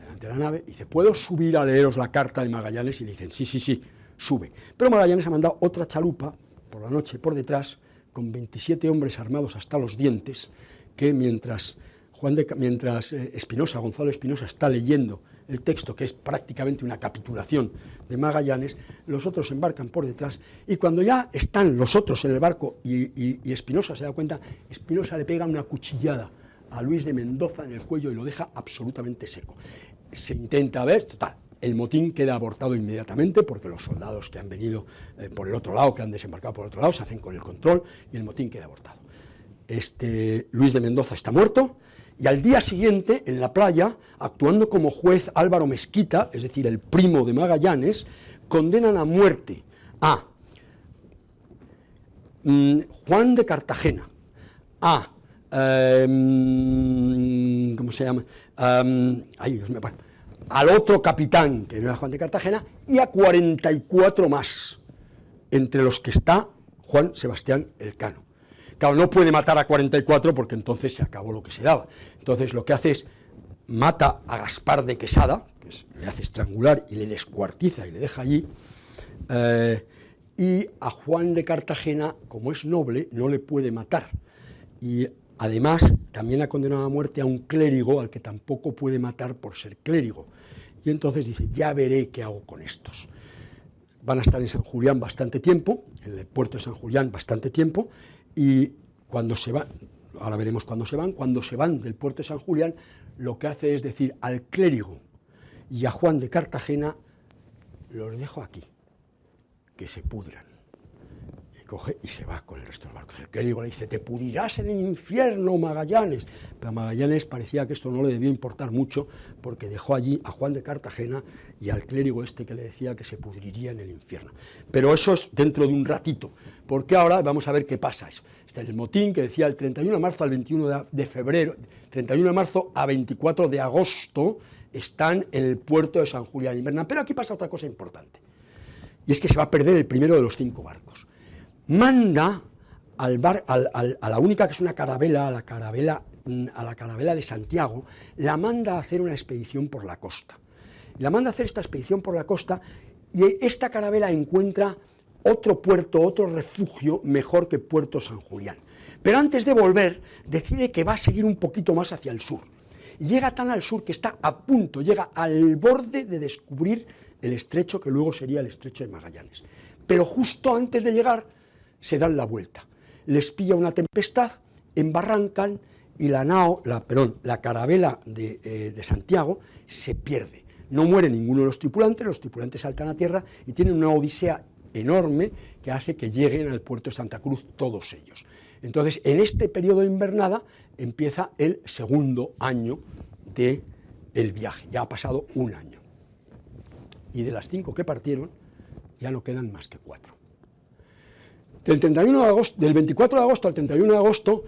delante de la nave, y dice, ¿puedo subir a leeros la carta de Magallanes? Y le dicen, sí, sí, sí, sube. Pero Magallanes ha mandado otra chalupa, por la noche, por detrás, con 27 hombres armados hasta los dientes, que mientras Juan de, mientras eh, Espinosa, Gonzalo Espinosa, está leyendo el texto, que es prácticamente una capitulación de Magallanes, los otros embarcan por detrás, y cuando ya están los otros en el barco y Espinosa se da cuenta, Espinosa le pega una cuchillada a Luis de Mendoza en el cuello y lo deja absolutamente seco. Se intenta ver, total, el motín queda abortado inmediatamente porque los soldados que han venido eh, por el otro lado, que han desembarcado por el otro lado, se hacen con el control y el motín queda abortado. Este, Luis de Mendoza está muerto, y al día siguiente, en la playa, actuando como juez Álvaro Mezquita, es decir, el primo de Magallanes, condenan a muerte a mm, Juan de Cartagena, a, em, ¿cómo se llama? Al otro capitán, que no era Juan de Cartagena, y a 44 más, entre los que está Juan Sebastián Elcano. Claro, no puede matar a 44 porque entonces se acabó lo que se daba. Entonces lo que hace es mata a Gaspar de Quesada, que le hace estrangular y le descuartiza y le deja allí, eh, y a Juan de Cartagena, como es noble, no le puede matar. Y además también ha condenado a muerte a un clérigo al que tampoco puede matar por ser clérigo. Y entonces dice, ya veré qué hago con estos. Van a estar en San Julián bastante tiempo, en el puerto de San Julián bastante tiempo, y cuando se van, ahora veremos cuándo se van, cuando se van del puerto de San Julián, lo que hace es decir al clérigo y a Juan de Cartagena, los dejo aquí, que se pudran coge y se va con el resto de los barcos. El clérigo le dice, te pudrirás en el infierno, Magallanes. Pero a Magallanes parecía que esto no le debía importar mucho, porque dejó allí a Juan de Cartagena y al clérigo este que le decía que se pudriría en el infierno. Pero eso es dentro de un ratito, porque ahora vamos a ver qué pasa eso. Está el motín que decía el 31 de marzo al 21 de febrero, 31 de marzo a 24 de agosto, están en el puerto de San Julián y Pero aquí pasa otra cosa importante, y es que se va a perder el primero de los cinco barcos manda al bar, a la única que es una carabela, a la carabela, a la carabela de Santiago, la manda a hacer una expedición por la costa. La manda a hacer esta expedición por la costa y esta carabela encuentra otro puerto, otro refugio mejor que Puerto San Julián. Pero antes de volver, decide que va a seguir un poquito más hacia el sur. Llega tan al sur que está a punto, llega al borde de descubrir el estrecho que luego sería el estrecho de Magallanes. Pero justo antes de llegar, se dan la vuelta. Les pilla una tempestad, embarrancan y la nao, la, la carabela de, eh, de Santiago se pierde. No muere ninguno de los tripulantes, los tripulantes saltan a tierra y tienen una odisea enorme que hace que lleguen al puerto de Santa Cruz todos ellos. Entonces, en este periodo de invernada empieza el segundo año de el viaje, ya ha pasado un año. Y de las cinco que partieron, ya no quedan más que cuatro. Del, 31 de agosto, del 24 de agosto al 31 de agosto,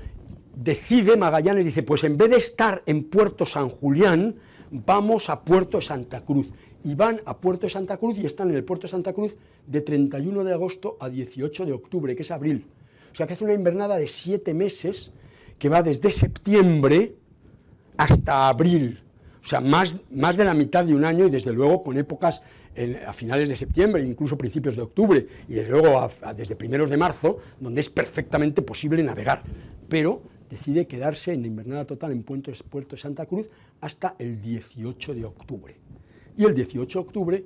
decide Magallanes, dice, pues en vez de estar en Puerto San Julián, vamos a Puerto Santa Cruz. Y van a Puerto Santa Cruz y están en el Puerto Santa Cruz de 31 de agosto a 18 de octubre, que es abril. O sea que hace una invernada de siete meses que va desde septiembre hasta abril. O sea, más, más de la mitad de un año y desde luego con épocas a finales de septiembre, incluso principios de octubre, y desde luego desde primeros de marzo, donde es perfectamente posible navegar. Pero decide quedarse en invernada total en Puerto, Puerto de Santa Cruz hasta el 18 de octubre. Y el 18 de octubre,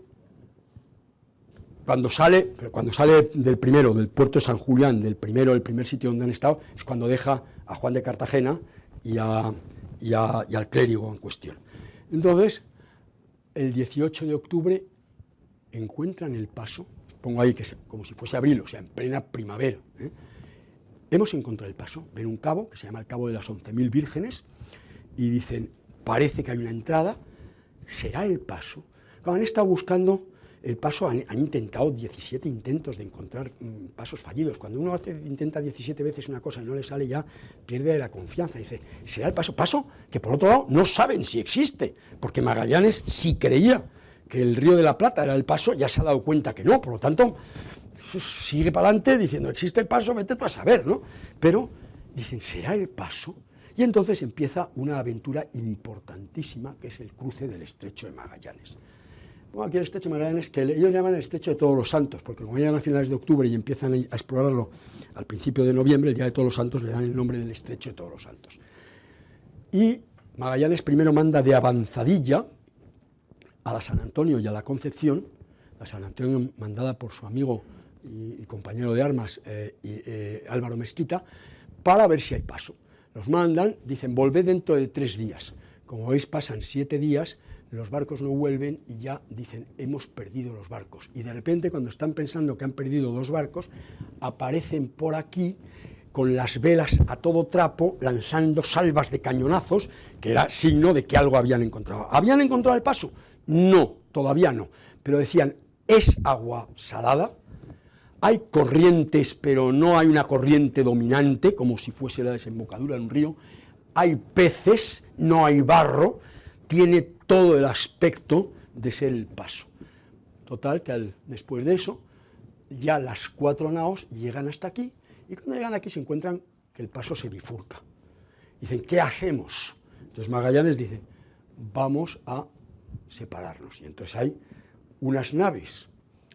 cuando sale, cuando sale del primero, del puerto de San Julián, del primero, el primer sitio donde han estado, es cuando deja a Juan de Cartagena y, y al clérigo en cuestión. Entonces, el 18 de octubre encuentran el paso, pongo ahí que es como si fuese abril, o sea, en plena primavera, ¿eh? hemos encontrado el paso, ven un cabo que se llama el cabo de las 11.000 vírgenes y dicen, parece que hay una entrada, será el paso. Cuando han estado buscando el paso, han, intentado 17 intentos de encontrar mm, pasos fallidos. Cuando uno hace, intenta 17 veces una cosa y no le sale ya, pierde la confianza. Dice, ¿será el paso? Paso que por otro lado no saben si existe, porque Magallanes si creía que el río de la Plata era el paso, ya se ha dado cuenta que no, por lo tanto, sigue para adelante diciendo, existe el paso, vete tú a saber, ¿no? Pero dicen, ¿será el paso? Y entonces empieza una aventura importantísima, que es el cruce del Estrecho de Magallanes. Bueno, aquí el Estrecho de Magallanes, que ellos llaman el Estrecho de Todos los Santos, porque como llegan a finales de octubre y empiezan a explorarlo al principio de noviembre, el Día de Todos los Santos le dan el nombre del Estrecho de Todos los Santos. Y Magallanes primero manda de avanzadilla a la San Antonio y a la Concepción, la San Antonio mandada por su amigo y, compañero de armas eh, eh, Álvaro Mezquita, para ver si hay paso. Los mandan, dicen, volved dentro de tres días. Como veis, pasan siete días, los barcos no vuelven y ya dicen, hemos perdido los barcos. Y de repente, cuando están pensando que han perdido dos barcos, aparecen por aquí con las velas a todo trapo, lanzando salvas de cañonazos, que era signo de que algo habían encontrado. ¿Habían encontrado el paso? No, todavía no. Pero decían, es agua salada, hay corrientes, pero no hay una corriente dominante, como si fuese la desembocadura de un río. Hay peces, no hay barro, tiene todo el aspecto de ser el paso. Total, que después de eso, ya las cuatro naos llegan hasta aquí, y cuando llegan aquí se encuentran que el paso se bifurca. Dicen, ¿qué hacemos? Entonces Magallanes dice, vamos a separarnos. Y entonces hay unas naves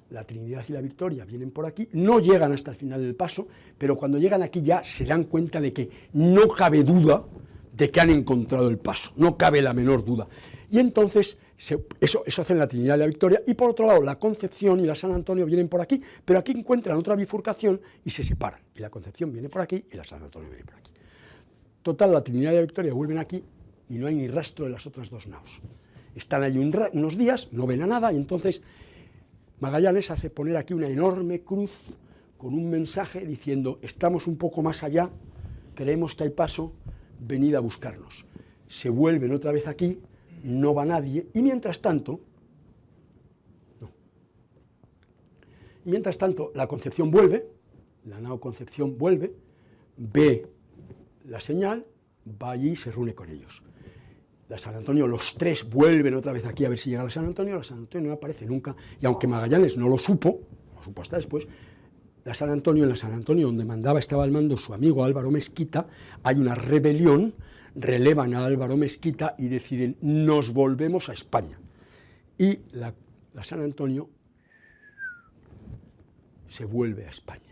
la Trinidad y la Victoria vienen por aquí, no llegan hasta el final del paso, pero cuando llegan aquí ya se dan cuenta de que no cabe duda de que han encontrado el paso, no cabe la menor duda. Y entonces eso, eso hacen la Trinidad y la Victoria, y por otro lado la Concepción y la San Antonio vienen por aquí, pero aquí encuentran otra bifurcación y se separan, y la Concepción viene por aquí y la San Antonio viene por aquí. Total, la Trinidad y la Victoria vuelven aquí y no hay ni rastro de las otras dos naos. Están ahí unos días, no ven a nada, y entonces Magallanes hace poner aquí una enorme cruz con un mensaje diciendo, estamos un poco más allá, creemos que hay paso, venid a buscarnos. Se vuelven otra vez aquí, no va nadie, y mientras tanto, no. mientras tanto, la Concepción vuelve, la nao Concepción vuelve, ve la señal, va allí y se reúne con ellos la San Antonio, los tres vuelven otra vez aquí a ver si llega la San Antonio, la San Antonio no aparece nunca, y aunque Magallanes no lo supo, lo supo hasta después, la San Antonio, en la San Antonio donde mandaba, estaba al mando su amigo Álvaro Mezquita, hay una rebelión, relevan a Álvaro Mezquita y deciden, nos volvemos a España. Y la, la San Antonio se vuelve a España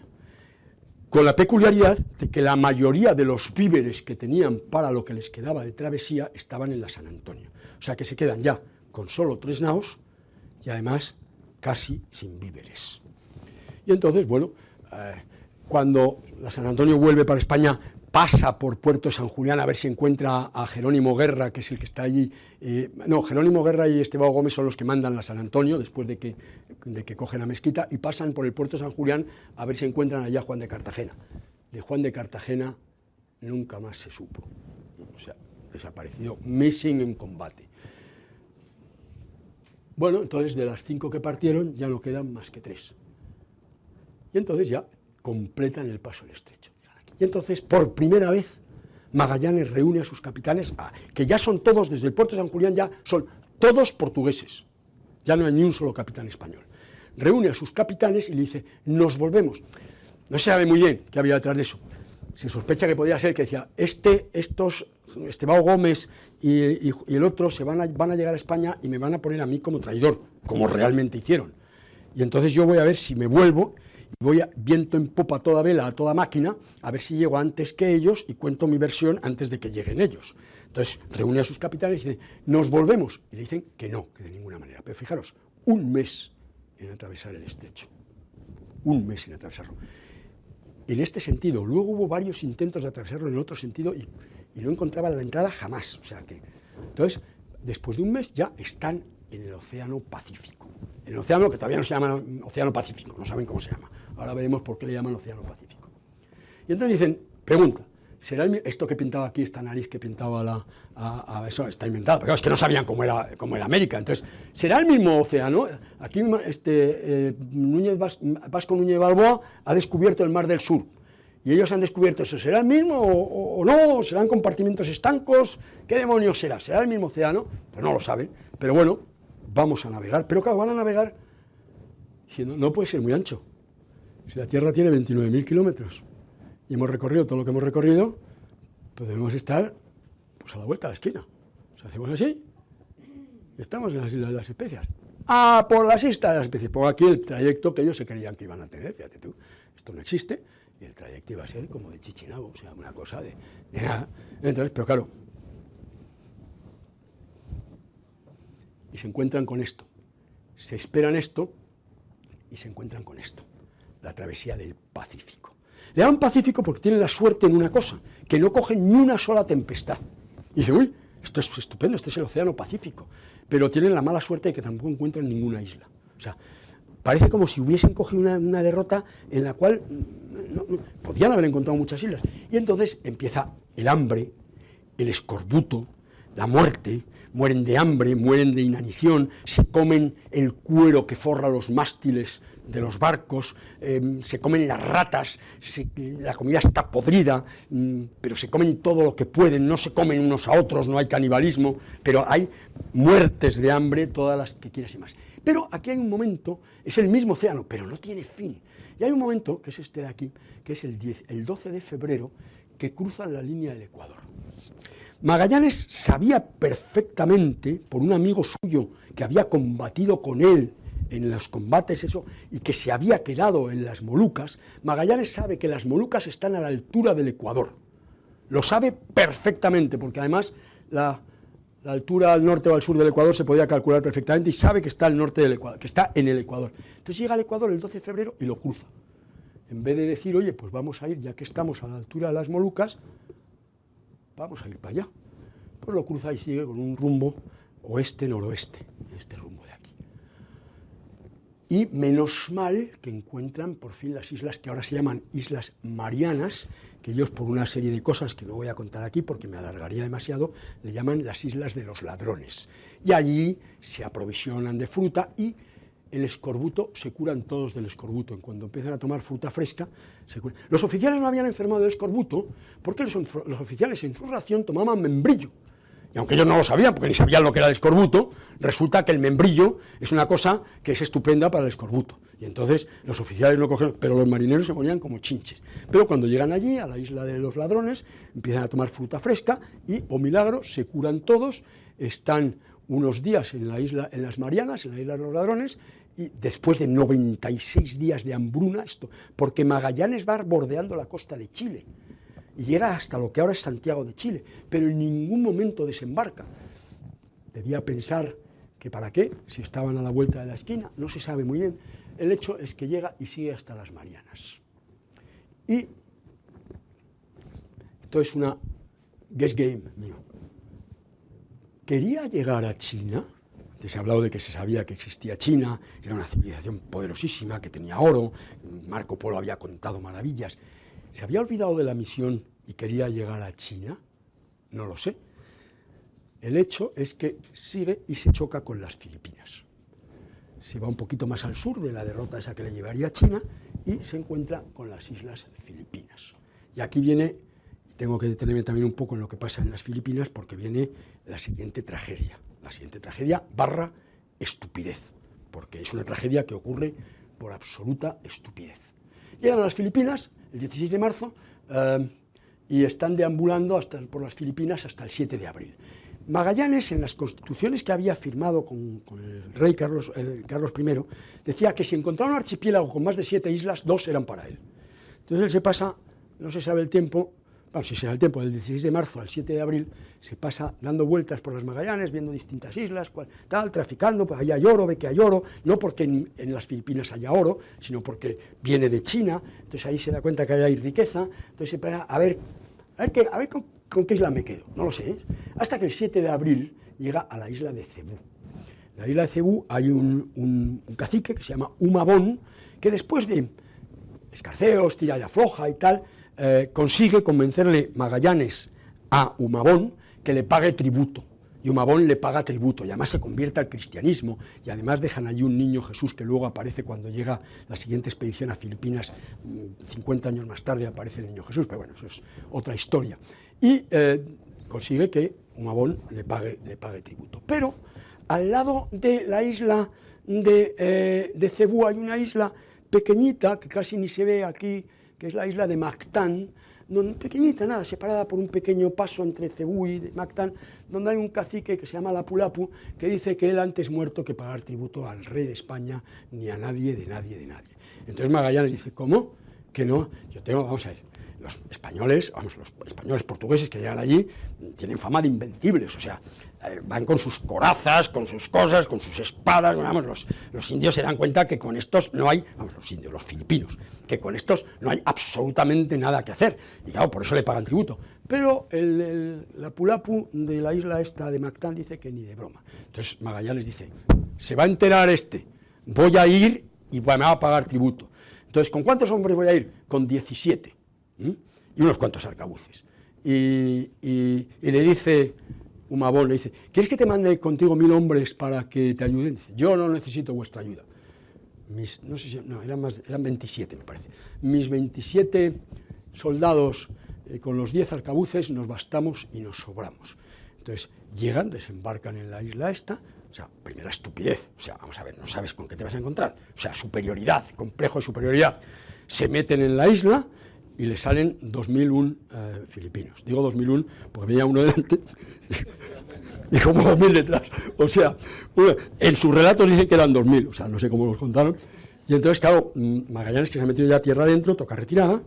con la peculiaridad de que la mayoría de los víveres que tenían para lo que les quedaba de travesía estaban en la San Antonio. O sea que se quedan ya con solo tres naos y además casi sin víveres. Y entonces, bueno, eh, cuando la San Antonio vuelve para España, pasa por Puerto San Julián a ver si encuentra a Jerónimo Guerra, que es el que está allí. Eh, no, Jerónimo Guerra y Esteban Gómez son los que mandan a San Antonio después de que, de que cogen a Mezquita y pasan por el Puerto San Julián a ver si encuentran allá a Juan de Cartagena. De Juan de Cartagena nunca más se supo. O sea, desaparecido, missing en combate. Bueno, entonces de las cinco que partieron ya no quedan más que tres. Y entonces ya completan el paso del estrecho. Y entonces, por primera vez, Magallanes reúne a sus capitanes, que ya son todos, desde el puerto de San Julián, ya son todos portugueses. Ya no hay ni un solo capitán español. Reúne a sus capitanes y le dice, nos volvemos. No se sabe muy bien qué había detrás de eso. Se sospecha que podía ser que decía, este, estos, Estebao Gómez y, el otro se van a, van a llegar a España y me van a poner a mí como traidor, como realmente hicieron. Y entonces yo voy a ver si me vuelvo voy a, viento en popa toda vela, a toda máquina, a ver si llego antes que ellos y cuento mi versión antes de que lleguen ellos. Entonces reúne a sus capitanes y dice, nos volvemos. Y le dicen que no, que de ninguna manera. Pero fijaros, un mes en atravesar el estrecho. Un mes en atravesarlo. En este sentido, luego hubo varios intentos de atravesarlo en otro sentido y, y no encontraban la entrada jamás. O sea que, entonces, después de un mes ya están en el Océano Pacífico. En el océano que todavía no se llama Océano Pacífico, no saben cómo se llama. Ahora veremos por qué le llaman Océano Pacífico. Y entonces dicen, pregunta, ¿será esto que pintaba aquí, esta nariz que pintaba la, a, eso, está inventado? Pero es que no sabían cómo era, cómo era América. Entonces, ¿será el mismo océano? Aquí este, eh, Núñez Vasco Núñez Balboa ha descubierto el Mar del Sur. Y ellos han descubierto eso. ¿Será el mismo o, o no? ¿Serán compartimentos estancos? ¿Qué demonios será? ¿Será el mismo océano? Pues no lo saben. Pero bueno, vamos a navegar. Pero claro, van a navegar diciendo, no puede ser muy ancho. Si la Tierra tiene 29.000 kilómetros y hemos recorrido todo lo que hemos recorrido, pues debemos estar pues, a la vuelta de la esquina. O sea, hacemos así estamos en las Islas de las Especias. Ah, por las Islas de las Especias. Pongo aquí el trayecto que ellos se creían que iban a tener, fíjate tú, esto no existe, y el trayecto iba a ser como de Chichinabo, o sea, una cosa de, de nada. Entonces, pero claro, y se encuentran con esto. Se esperan esto y se encuentran con esto, la travesía del Pacífico. Le llaman Pacífico porque tienen la suerte en una cosa, que no cogen ni una sola tempestad. Y dicen, uy, esto es estupendo, este es el Océano Pacífico, pero tienen la mala suerte de que tampoco encuentran ninguna isla. O sea, parece como si hubiesen cogido una, derrota en la cual podían haber encontrado muchas islas. Y entonces empieza el hambre, el escorbuto, la muerte, mueren de hambre, mueren de inanición, se comen el cuero que forra los mástiles de los barcos, em, se comen las ratas, la comida está podrida, mm, pero se comen todo lo que pueden, no se comen unos a otros, no hay canibalismo, pero hay muertes de hambre, todas las que quieras y más. Pero aquí hay un momento, es el mismo océano, pero no tiene fin. Y hay un momento, que es este de aquí, que es el, 10, el 12 de febrero, que cruzan la línea del Ecuador. Magallanes sabía perfectamente, por un amigo suyo que había combatido con él en los combates eso, y que se había quedado en las Molucas, Magallanes sabe que las Molucas están a la altura del Ecuador. Lo sabe perfectamente, porque además la, altura al norte o al sur del Ecuador se podía calcular perfectamente y sabe que está, al norte del Ecuador, que está en el Ecuador. Entonces llega al Ecuador el 12 de febrero y lo cruza. En vez de decir, oye, pues vamos a ir, ya que estamos a la altura de las Molucas, vamos a ir para allá. Pues lo cruza y sigue con un rumbo oeste-noroeste, este rumbo de aquí. Y menos mal que encuentran por fin las islas que ahora se llaman Islas Marianas, que ellos por una serie de cosas que no voy a contar aquí porque me alargaría demasiado, le llaman las Islas de los Ladrones. Y allí se aprovisionan de fruta y el escorbuto, se curan todos del escorbuto. En cuando empiezan a tomar fruta fresca, se curan. Los oficiales no habían enfermado del escorbuto porque los, oficiales en su ración tomaban membrillo. Y aunque ellos no lo sabían, porque ni sabían lo que era el escorbuto, resulta que el membrillo es una cosa que es estupenda para el escorbuto. Y entonces los oficiales no cogieron, pero los marineros se ponían como chinches. Pero cuando llegan allí, a la isla de los ladrones, empiezan a tomar fruta fresca y, o oh milagro, se curan todos, están unos días en la isla, en las Marianas, en la isla de los ladrones, después de 96 días de hambruna, esto, porque Magallanes va bordeando la costa de Chile y llega hasta lo que ahora es Santiago de Chile, pero en ningún momento desembarca. Debía pensar que para qué, si estaban a la vuelta de la esquina, no se sabe muy bien. El hecho es que llega y sigue hasta las Marianas. Y esto es una guess game mío. Quería llegar a China se ha hablado de que se sabía que existía China, era una civilización poderosísima, que tenía oro, Marco Polo había contado maravillas. ¿Se había olvidado de la misión y quería llegar a China? No lo sé. El hecho es que sigue y se choca con las Filipinas. se va un poquito más al sur de la derrota esa que le llevaría a China y se encuentra con las islas Filipinas. Y aquí viene, tengo que detenerme también un poco en lo que pasa en las Filipinas porque viene la siguiente tragedia. La siguiente tragedia barra estupidez, porque es una tragedia que ocurre por absoluta estupidez. Llegan a las Filipinas el 16 de marzo eh, y están deambulando hasta, por las Filipinas hasta el 7 de abril. Magallanes, en las constituciones que había firmado con, el rey Carlos, eh, Carlos I, decía que si encontraba un archipiélago con más de siete islas, dos eran para él. Entonces él se pasa, no se sabe el tiempo, si se da el tiempo, del 16 de marzo al 7 de abril, se pasa dando vueltas por las Magallanes, viendo distintas islas, tal, traficando, pues ahí hay oro, ve que hay oro, no porque en, las Filipinas haya oro, sino porque viene de China, entonces ahí se da cuenta que hay riqueza, entonces se pasa a ver, a ver, qué, a ver con, qué isla me quedo, no lo sé, ¿eh? hasta que el 7 de abril llega a la isla de Cebú. En la isla de Cebú hay un cacique que se llama Humabón, que después de escarceos, tira y afloja y tal, eh, consigue convencerle Magallanes a Humabón que le pague tributo. Y Humabón le paga tributo y además se convierte al cristianismo y además dejan allí un niño Jesús que luego aparece cuando llega la siguiente expedición a Filipinas, 50 mm, años más tarde aparece el niño Jesús, pero bueno, eso es otra historia. Y eh, consigue que Humabón le pague, le pague tributo. Pero al lado de la isla de, eh, de Cebú hay una isla pequeñita, que casi ni se ve aquí, que es la isla de Mactán, donde, pequeñita, nada, separada por un pequeño paso entre Cebú y Mactán, donde hay un cacique que se llama Lapulapu, que dice que él antes muerto que pagar tributo al rey de España, ni a nadie, de nadie, de nadie. Entonces Magallanes dice, ¿cómo? Que no, yo tengo, vamos a ver, los españoles, vamos, los españoles portugueses que llegan allí, tienen fama de invencibles, o sea, eh, van con sus corazas, con sus cosas, con sus espadas, vamos, los, los, indios se dan cuenta que con estos no hay, vamos, los indios, los filipinos, que con estos no hay absolutamente nada que hacer, y claro, por eso le pagan tributo. Pero el, el, la Pulapu de la isla esta de Mactán dice que ni de broma. Entonces Magallanes dice, se va a enterar este, voy a ir y me va a pagar tributo. Entonces, ¿con cuántos hombres voy a ir? Con 17 y unos cuantos arcabuces. Y, y, y, le dice Humabón, le dice, ¿quieres que te mande contigo mil hombres para que te ayuden? Dice, yo no necesito vuestra ayuda. Mis, no sé si, no, eran, más, eran 27 me parece. Mis 27 soldados eh, con los 10 arcabuces nos bastamos y nos sobramos. Entonces llegan, desembarcan en la isla esta, o sea, primera estupidez, o sea, vamos a ver, no sabes con qué te vas a encontrar, o sea, superioridad, complejo de superioridad, se meten en la isla, y le salen 2001 eh, filipinos. Digo 2001 porque venía uno delante <laughs> y como 2000 detrás. O sea, en sus relatos dicen que eran 2000, o sea, no sé cómo los contaron. Y entonces, claro, mm, Magallanes, que se ha metido ya tierra adentro, toca retirada,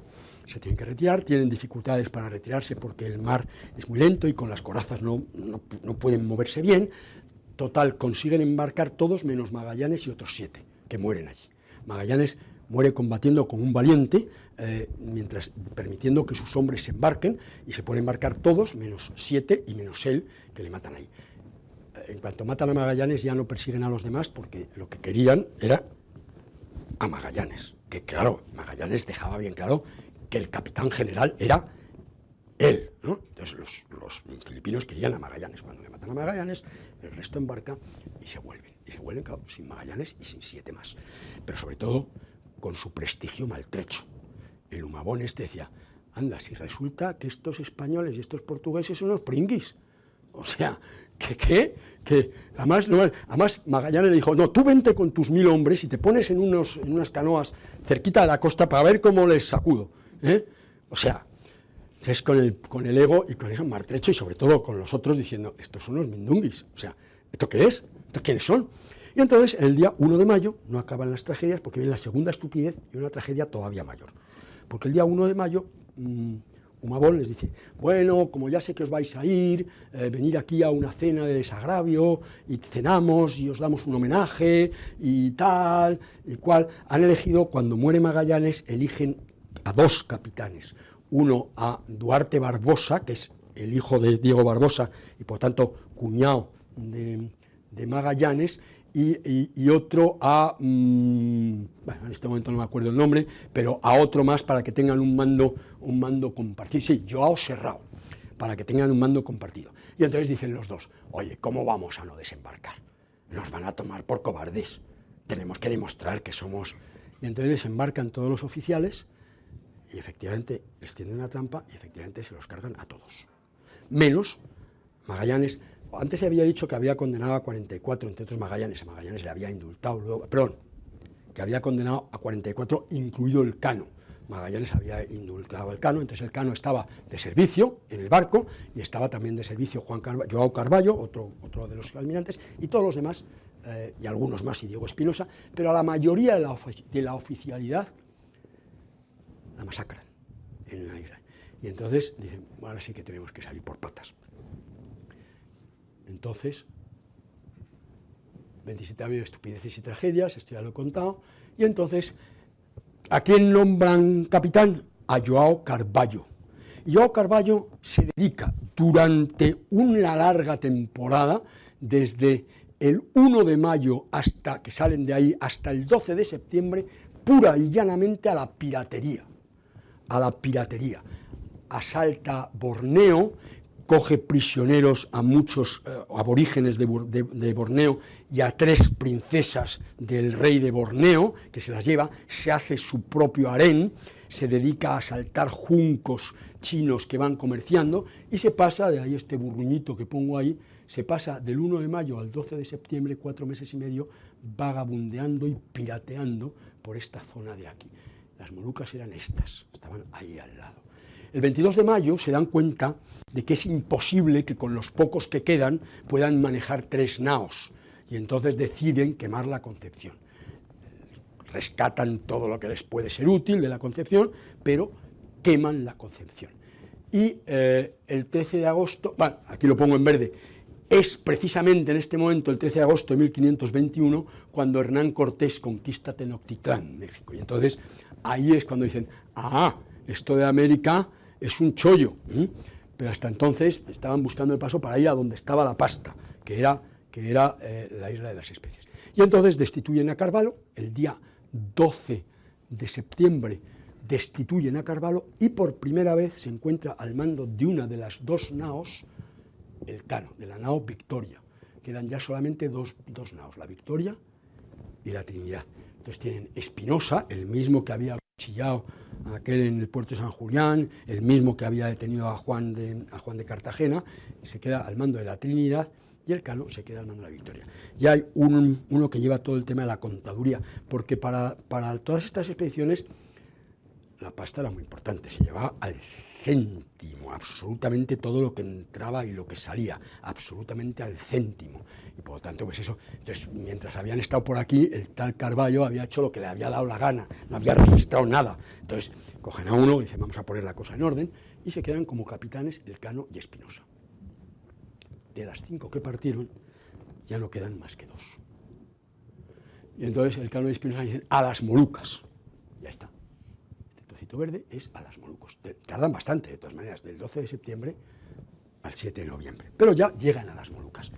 se tienen que retirar, tienen dificultades para retirarse porque el mar es muy lento y con las corazas no, no, no pueden moverse bien. Total, consiguen embarcar todos menos Magallanes y otros siete, que mueren allí. Magallanes muere combatiendo como un valiente, eh, mientras permitiendo que sus hombres se embarquen, y se pueden embarcar todos, menos siete y menos él, que le matan ahí. Eh, en cuanto matan a Magallanes ya no persiguen a los demás, porque lo que querían era a Magallanes, que claro, Magallanes dejaba bien claro que el capitán general era él. Entonces los, filipinos querían a Magallanes, cuando le matan a Magallanes, el resto embarca y se vuelven, y se vuelven, sin Magallanes y sin siete más. Pero sobre todo, con su prestigio maltrecho. El humabón este decía, anda, si resulta que estos españoles y estos portugueses son unos pringuis. O sea, que qué, que además, Magallanes le dijo, no, tú vente con tus mil hombres y te pones en, unos, en unas canoas cerquita de la costa para ver cómo les sacudo. ¿eh? O sea, es con el, con el ego y con eso maltrecho y sobre todo con los otros diciendo, estos son los mindunguis. O sea, ¿esto qué es? ¿Estos quiénes son? Y entonces, en el día 1 de mayo, no acaban las tragedias porque viene la segunda estupidez y una tragedia todavía mayor. Porque el día 1 de mayo, mmm, Humabón les dice, bueno, como ya sé que os vais a ir, eh, venir aquí a una cena de desagravio, y cenamos y os damos un homenaje, y tal, y cual. Han elegido, cuando muere Magallanes, eligen a dos capitanes. Uno a Duarte Barbosa, que es el hijo de Diego Barbosa, y por tanto cuñado de, de Magallanes, y, otro a, mmm, bueno, en este momento no me acuerdo el nombre, pero a otro más para que tengan un mando, un mando compartido, sí, Joao Serrao, para que tengan un mando compartido. Y entonces dicen los dos, oye, ¿cómo vamos a no desembarcar? Nos van a tomar por cobardes. tenemos que demostrar que somos... Y entonces desembarcan todos los oficiales y efectivamente les tienden una trampa y efectivamente se los cargan a todos. Menos Magallanes, antes se había dicho que había condenado a 44, entre otros Magallanes, a Magallanes le había indultado luego, perdón, que había condenado a 44, incluido el Cano. Magallanes había indultado al Cano, entonces el Cano estaba de servicio en el barco y estaba también de servicio Juan Joao Carballo, otro, otro de los almirantes, y todos los demás, eh, y algunos más, y Diego Espinosa, pero a la mayoría de la, de la oficialidad la masacran en la isla. Y entonces dicen, ahora sí que tenemos que salir por patas. Entonces, 27 años de estupideces y tragedias, esto ya lo he contado, y entonces, ¿a quién nombran capitán? A Joao Carballo. Joao Carballo se dedica durante una larga temporada, desde el 1 de mayo hasta que salen de ahí, hasta el 12 de septiembre, pura y llanamente a la piratería, a la piratería. Asalta Borneo, coge prisioneros a muchos eh, aborígenes de, Borneo y a tres princesas del rey de Borneo, que se las lleva, se hace su propio harén, se dedica a asaltar juncos chinos que van comerciando y se pasa, de ahí este burruñito que pongo ahí, se pasa del 1 de mayo al 12 de septiembre, cuatro meses y medio, vagabundeando y pirateando por esta zona de aquí. Las Molucas eran estas, estaban ahí al lado. El 22 de mayo se dan cuenta de que es imposible que con los pocos que quedan puedan manejar tres naos, y entonces deciden quemar la Concepción. Rescatan todo lo que les puede ser útil de la Concepción, pero queman la Concepción. Y eh, el 13 de agosto, bueno, aquí lo pongo en verde, es precisamente en este momento, el 13 de agosto de 1521, cuando Hernán Cortés conquista Tenochtitlán, México. Y entonces ahí es cuando dicen, ah, esto de América es un chollo, pero hasta entonces estaban buscando el paso para ir a donde estaba la pasta, que era, que era eh, la isla de las especies. Y entonces destituyen a Carvalho, el día 12 de septiembre destituyen a Carvalho y por primera vez se encuentra al mando de una de las dos naos, el Cano, de la nao Victoria. Quedan ya solamente dos, dos naos, la Victoria y la Trinidad. Entonces tienen Espinosa, el mismo que había chillado aquel en el puerto de San Julián, el mismo que había detenido a Juan de, a Juan de Cartagena, se queda al mando de la Trinidad y el Cano se queda al mando de la Victoria. Y hay uno que lleva todo el tema de la contaduría, porque para, para todas estas expediciones la pasta era muy importante, se llevaba al céntimo, absolutamente todo lo que entraba y lo que salía, absolutamente al céntimo. Y por lo tanto, pues eso, entonces, mientras habían estado por aquí, el tal Carballo había hecho lo que le había dado la gana, no había registrado nada. Entonces, cogen a uno y dicen, vamos a poner la cosa en orden, y se quedan como capitanes Elcano y Espinosa. De las cinco que partieron, ya no quedan más que dos. Y entonces Elcano y Espinosa dicen, a las Molucas. Ya está verde es a las Molucos. Tardan bastante, de todas maneras, del 12 de septiembre al 7 de noviembre. Pero ya llegan a las Molucas.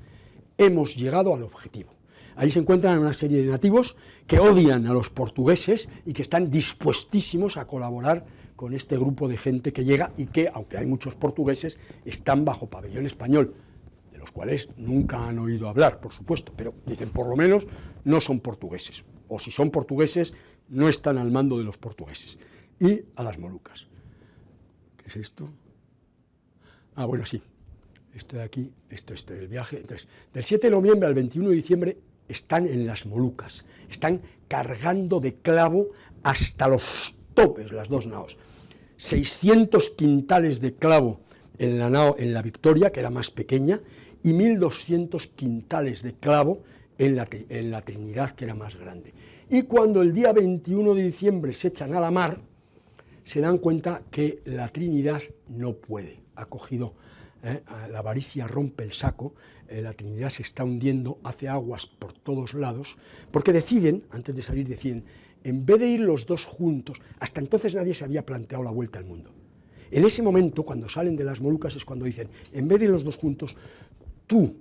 Hemos llegado al objetivo. Ahí se encuentran una serie de nativos que odian a los portugueses y que están dispuestísimos a colaborar con este grupo de gente que llega y que, aunque hay muchos portugueses, están bajo pabellón español, de los cuales nunca han oído hablar, por supuesto, pero dicen, por lo menos, no son portugueses, o si son portugueses, no están al mando de los portugueses y a las Molucas. ¿Qué es esto? Ah, bueno, sí. Esto de aquí, esto es el viaje. Entonces, del 7 de noviembre al 21 de diciembre están en las Molucas. Están cargando de clavo hasta los topes las dos naos. 600 quintales de clavo en la nao, en la Victoria, que era más pequeña, y 1.200 quintales de clavo en la, en la Trinidad, que era más grande. Y cuando el día 21 de diciembre se echan a la mar, se dan cuenta que la Trinidad no puede, ha cogido, eh, la avaricia rompe el saco, eh, la Trinidad se está hundiendo, hace aguas por todos lados, porque deciden, antes de salir deciden, en vez de ir los dos juntos, hasta entonces nadie se había planteado la vuelta al mundo. En ese momento, cuando salen de las Molucas, es cuando dicen, en vez de ir los dos juntos, tú,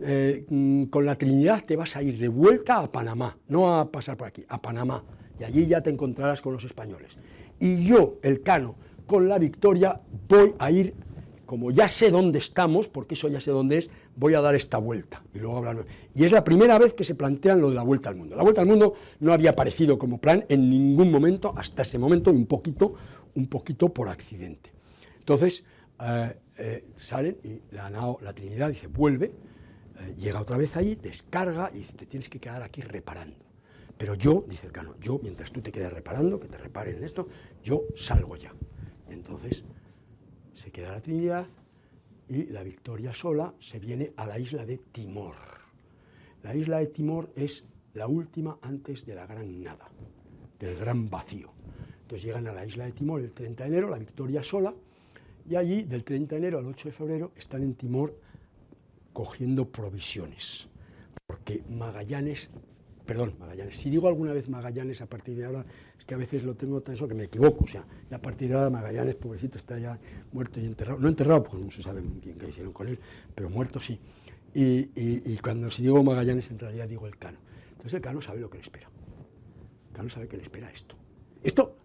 eh, mm, con la Trinidad te vas a ir de vuelta a Panamá, no a pasar por aquí, a Panamá, y allí ya te encontrarás con los españoles y yo, el Cano, con la victoria, voy a ir como ya sé dónde estamos, porque eso ya sé dónde es, voy a dar esta vuelta. Y luego. Y es la primera vez que se plantean lo de la vuelta al mundo. La vuelta al mundo no había aparecido como plan en ningún momento, hasta ese momento, un poquito, un poquito por accidente. Entonces, eh, eh, salen y la, la Trinidad dice, vuelve, eh, llega otra vez ahí, descarga y dice, te tienes que quedar aquí reparando. Pero yo, dice el cano, yo, mientras tú te quedas reparando, que te reparen esto, yo salgo ya. Y entonces se queda la Trinidad y la Victoria sola se viene a la isla de Timor. La isla de Timor es la última antes de la gran nada, del gran vacío. Entonces llegan a la isla de Timor el 30 de enero, la Victoria sola, y allí del 30 de enero al 8 de febrero están en Timor cogiendo provisiones, porque Magallanes perdón, Magallanes. Si digo alguna vez Magallanes a partir de ahora, es que a veces lo tengo tan eso que me equivoco, o sea, a partir de ahora Magallanes, pobrecito, está ya muerto y enterrado, no enterrado porque no se sabe bien qué hicieron con él, pero muerto sí. Y, cuando si digo Magallanes, en realidad digo el Cano. Entonces el Cano sabe lo que le espera. El Cano sabe que le espera esto. Esto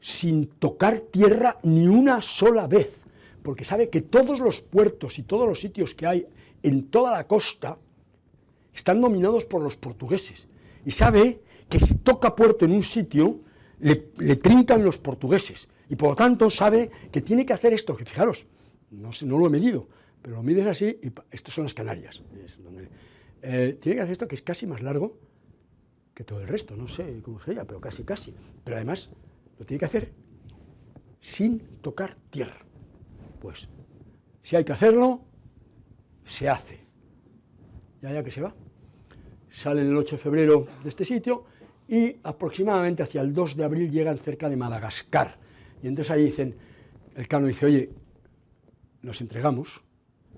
sin tocar tierra ni una sola vez, porque sabe que todos los puertos y todos los sitios que hay en toda la costa están dominados por los portugueses y sabe que si toca puerto en un sitio, le, trincan los portugueses, y por lo tanto sabe que tiene que hacer esto, que fijaros, no, sé, no lo he medido, pero lo mides así, y estos son las Canarias, eh, tiene que hacer esto que es casi más largo que todo el resto, no sé cómo sería, pero casi, casi, pero además lo tiene que hacer sin tocar tierra, pues si hay que hacerlo, se hace, ya ya que se va salen el 8 de febrero de este sitio y aproximadamente hacia el 2 de abril llegan cerca de Madagascar. Y entonces ahí dicen, el cano dice, oye, nos entregamos,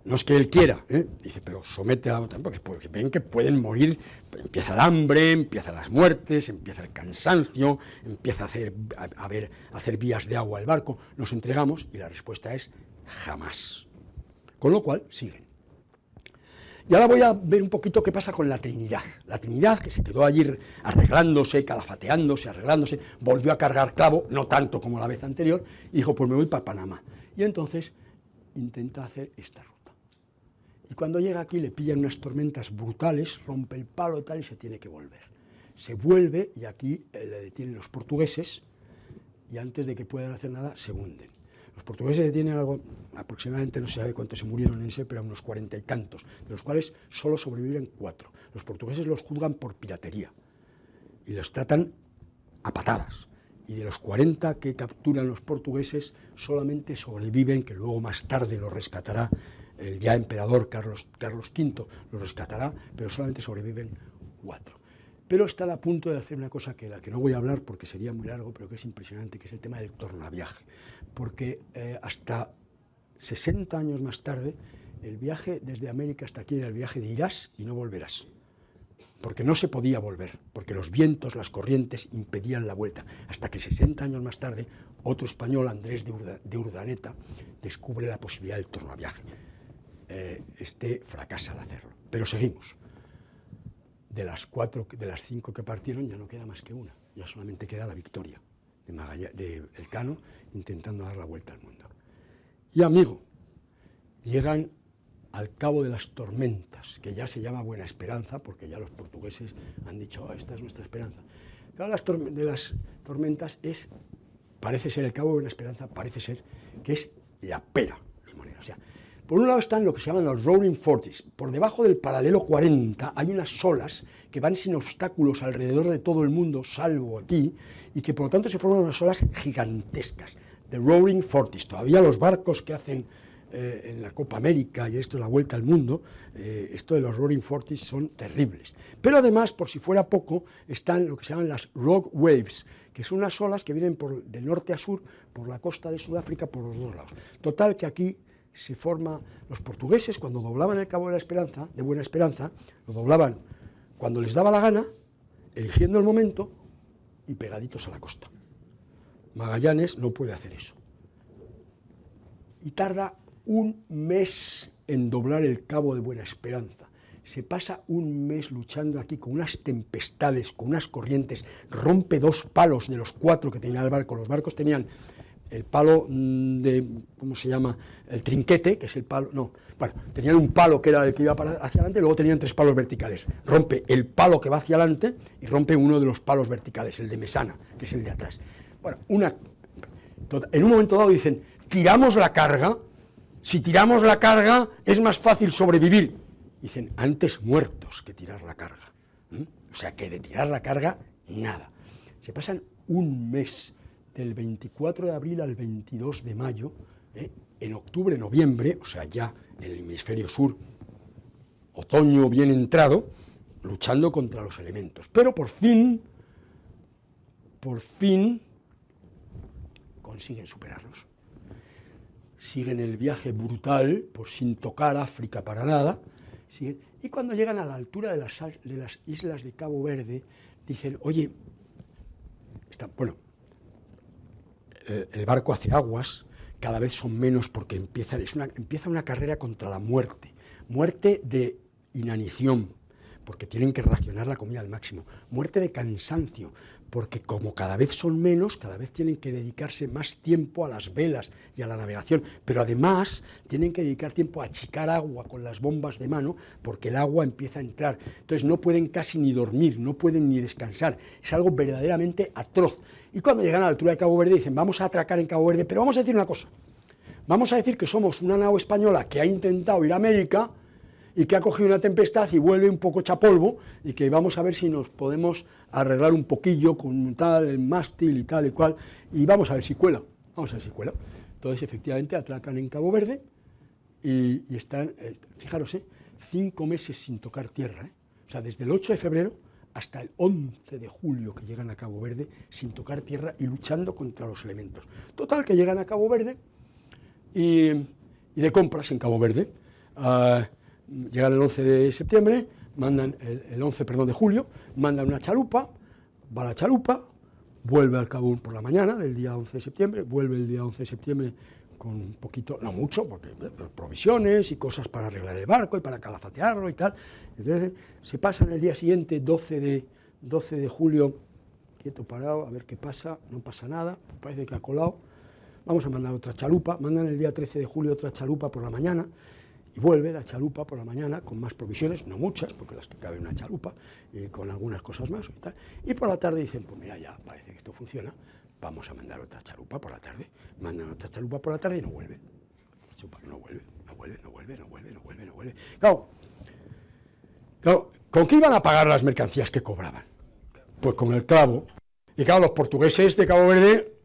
no es que él quiera, ¿eh? dice, pero somete a otra, porque ven que pueden morir, empieza el hambre, empiezan las muertes, empieza el cansancio, empieza a hacer, a, ver, a hacer vías de agua al barco, nos entregamos y la respuesta es jamás. Con lo cual siguen. Y ahora voy a ver un poquito qué pasa con la Trinidad. La Trinidad, que se quedó allí arreglándose, calafateándose, arreglándose, volvió a cargar clavo, no tanto como la vez anterior, y dijo, pues me voy para Panamá. Y entonces intenta hacer esta ruta. Y cuando llega aquí le pillan unas tormentas brutales, rompe el palo y tal, y se tiene que volver. Se vuelve y aquí eh, le detienen los portugueses, y antes de que puedan hacer nada, se hunden. Los portugueses tienen algo, aproximadamente, no se sabe cuántos se murieron en ese, pero unos cuarenta y tantos, de los cuales solo sobreviven cuatro. Los portugueses los juzgan por piratería y los tratan a patadas. Y de los 40 que capturan los portugueses, solamente sobreviven, que luego más tarde los rescatará el ya emperador Carlos, Carlos V, los rescatará, pero solamente sobreviven cuatro pero está a punto de hacer una cosa que la que no voy a hablar porque sería muy largo, pero que es impresionante, que es el tema del tornaviaje, porque eh, hasta 60 años más tarde, el viaje desde América hasta aquí era el viaje de irás y no volverás, porque no se podía volver, porque los vientos, las corrientes impedían la vuelta, hasta que 60 años más tarde, otro español, Andrés de, Urdaneta, descubre la posibilidad del tornaviaje. Eh, este fracasa al hacerlo, pero seguimos. De las cuatro, de las cinco que partieron ya no queda más que una, ya solamente queda la victoria de, Elcano intentando dar la vuelta al mundo. Y amigo, llegan al cabo de las tormentas, que ya se llama Buena Esperanza, porque ya los portugueses han dicho, oh, esta es nuestra esperanza. Cabo de las tormentas es, parece ser el cabo de Buena Esperanza, parece ser que es la pera limonera. O sea, por un lado están lo que se llaman los Rolling Forties. Por debajo del paralelo 40 hay unas olas que van sin obstáculos alrededor de todo el mundo, salvo aquí, y que por lo tanto se forman unas olas gigantescas. The Rolling Forties. Todavía los barcos que hacen eh, en la Copa América y esto la vuelta al mundo, eh, esto de los Rolling Forties son terribles. Pero además, por si fuera poco, están lo que se llaman las Rock Waves, que son unas olas que vienen por, de norte a sur, por la costa de Sudáfrica, por los dos lados. Total que aquí se forma, los portugueses cuando doblaban el Cabo de la Esperanza, de Buena Esperanza, lo doblaban cuando les daba la gana, eligiendo el momento y pegaditos a la costa. Magallanes no puede hacer eso. Y tarda un mes en doblar el Cabo de Buena Esperanza. Se pasa un mes luchando aquí con unas tempestades, con unas corrientes, rompe dos palos de los cuatro que tenía el barco. Los barcos tenían el palo mm, de, ¿cómo se llama?, el trinquete, que es el palo, no, bueno, tenían un palo que era el que iba hacia adelante, y luego tenían tres palos verticales. Rompe el palo que va hacia adelante y rompe uno de los palos verticales, el de mesana, que es el de atrás. Bueno, una, en un momento dado dicen, tiramos la carga, si tiramos la carga es más fácil sobrevivir. Dicen, antes muertos que tirar la carga. O sea, que de tirar la carga, nada. Se pasan un mes, del 24 de abril al 22 de mayo, ¿eh? en octubre, noviembre, o sea, ya en el hemisferio sur, otoño bien entrado, luchando contra los elementos. Pero por fin, por fin, consiguen superarlos. Siguen el viaje brutal, por sin tocar África para nada, y cuando llegan a la altura de las, de las islas de Cabo Verde, dicen, oye, está, bueno, el barco hace aguas, cada vez son menos porque empieza, empieza una carrera contra la muerte, muerte de inanición, porque tienen que racionar la comida al máximo, muerte de cansancio, porque como cada vez son menos, cada vez tienen que dedicarse más tiempo a las velas y a la navegación, pero además tienen que dedicar tiempo a achicar agua con las bombas de mano, porque el agua empieza a entrar, entonces no pueden casi ni dormir, no pueden ni descansar, es algo verdaderamente atroz, y cuando llegan a la altura de Cabo Verde dicen, vamos a atracar en Cabo Verde, pero vamos a decir una cosa, vamos a decir que somos una nao española que ha intentado ir a América, y que ha cogido una tempestad y vuelve un poco chapolvo y que vamos a ver si nos podemos arreglar un poquillo con tal, el mástil y tal y cual, y vamos a ver si cuela, vamos a ver si cuela. Entonces, efectivamente, atracan en Cabo Verde y, están, eh, fijaros, eh, cinco meses sin tocar tierra, eh. o sea, desde el 8 de febrero hasta el 11 de julio que llegan a Cabo Verde sin tocar tierra y luchando contra los elementos. Total, que llegan a Cabo Verde y, de compras en Cabo Verde. Ah, llegan el 11 de septiembre, mandan el, 11 perdón, de julio, mandan una chalupa, va la chalupa, vuelve al Cabún por la mañana del día 11 de septiembre, vuelve el día 11 de septiembre con un poquito, no mucho, porque eh, provisiones y cosas para arreglar el barco y para calafatearlo y tal. Entonces se pasan el día siguiente, 12 de, 12 de julio, quieto parado, a ver qué pasa, no pasa nada, parece que ha colado, vamos a mandar otra chalupa, mandan el día 13 de julio otra chalupa por la mañana, y vuelve la chalupa por la mañana con más provisiones, no muchas, porque las que cabe una chalupa, y con algunas cosas más y tal, y por la tarde dicen, pues mira, ya parece que esto funciona, vamos a mandar otra chalupa por la tarde, mandan otra chalupa por la tarde y no vuelve, no vuelve, no vuelve, no vuelve, no vuelve, no vuelve, no vuelve. Claro, claro, ¿con qué iban a pagar las mercancías que cobraban? Pues con el clavo, y claro, los portugueses de Cabo Verde,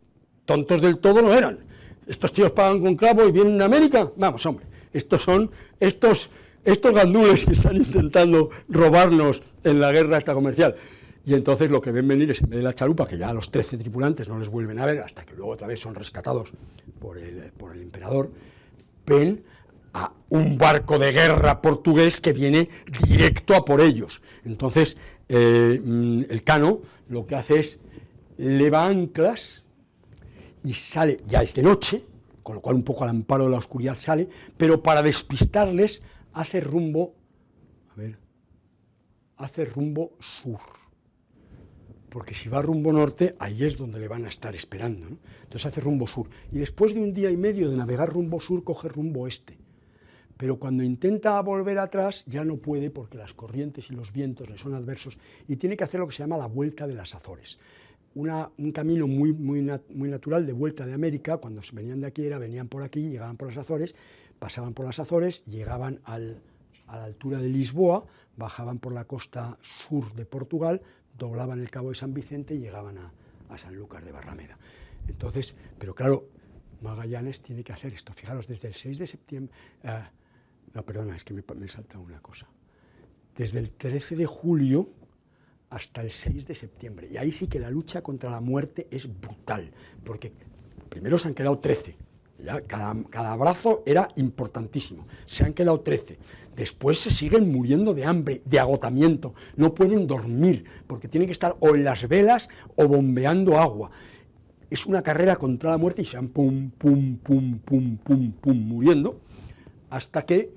tontos del todo no eran, estos tíos pagan con clavo y vienen a América, vamos, hombre, estos son estos, estos gandules <laughs> que están intentando robarnos en la guerra esta comercial. Y entonces lo que ven venir es, en vez de la chalupa, que ya a los 13 tripulantes no les vuelven a ver, hasta que luego otra vez son rescatados por el, por el emperador, ven a un barco de guerra portugués que viene directo a por ellos. Entonces, eh, mm, el cano lo que hace es leva anclas y sale, ya es de noche, con lo cual un poco al amparo de la oscuridad sale, pero para despistarles hace rumbo, a ver, hace rumbo sur, porque si va rumbo norte, ahí es donde le van a estar esperando, entonces hace rumbo sur, y después de un día y medio de navegar rumbo sur, coge rumbo este, pero cuando intenta volver atrás ya no puede porque las corrientes y los vientos le son adversos y tiene que hacer lo que se llama la vuelta de las Azores un camino muy, muy, muy natural de vuelta de América, cuando venían de aquí era, venían por aquí, llegaban por las Azores, pasaban por las Azores, llegaban a la altura de Lisboa, bajaban por la costa sur de Portugal, doblaban el Cabo de San Vicente y llegaban a, a Sanlúcar de Barrameda. Entonces, pero claro, Magallanes tiene que hacer esto. Fijaros, desde el 6 de septiembre... Eh, no, perdona, es que me, me salta una cosa. Desde el 13 de julio hasta el 6 de septiembre. Y ahí sí que la lucha contra la muerte es brutal, porque primero se han quedado 13, ya cada, cada abrazo era importantísimo, se han quedado 13, después se siguen muriendo de hambre, de agotamiento, no pueden dormir, porque tienen que estar o en las velas o bombeando agua. Es una carrera contra la muerte y se van pum, pum, pum, pum, pum, pum, muriendo, hasta que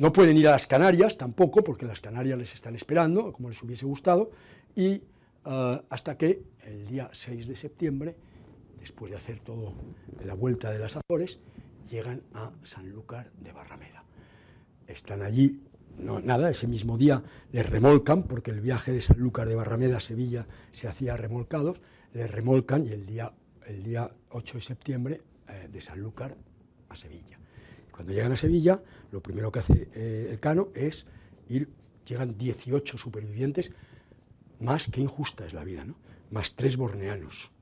no pueden ir a las Canarias tampoco, porque las Canarias les están esperando, como les hubiese gustado, y eh, hasta que el día 6 de septiembre después de hacer todo la vuelta de las Azores, llegan a Sanlúcar de Barrameda. Están allí, no, nada, ese mismo día les remolcan, porque el viaje de Sanlúcar de Barrameda a Sevilla se hacía remolcados, les remolcan y el día, el día 8 de septiembre eh, de Sanlúcar a Sevilla. Cuando llegan a Sevilla, lo primero que hace eh, el Cano es ir, llegan 18 supervivientes, más que injusta es la vida, ¿no? más tres borneanos,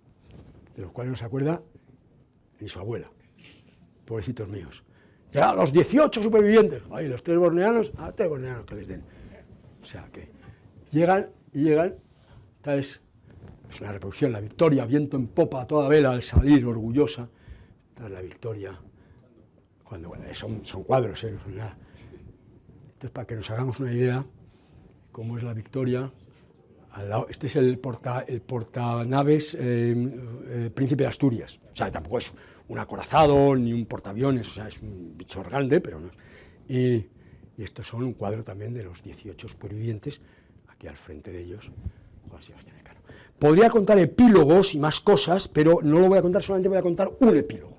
de los cuales no se acuerda ni su abuela, pobrecitos míos. Ya los 18 supervivientes, ahí los tres borneanos, a tres borneanos que les den. O sea que llegan y llegan, tal es, una reproducción, la victoria, viento en popa toda vela al salir orgullosa, tras la victoria cuando son, son, cuadros, ¿eh? son nada. Entonces, para que nos hagamos una idea, cómo es la Victoria, este es el, porta, el portanaves eh, eh, Príncipe de Asturias, o sea, tampoco es un acorazado ni un portaaviones, o sea, es un bicho grande, pero no. Y, y estos son un cuadro también de los 18 supervivientes, aquí al frente de ellos, Juan Sebastián Elcano. Podría contar epílogos y más cosas, pero no lo voy a contar, solamente voy a contar un epílogo.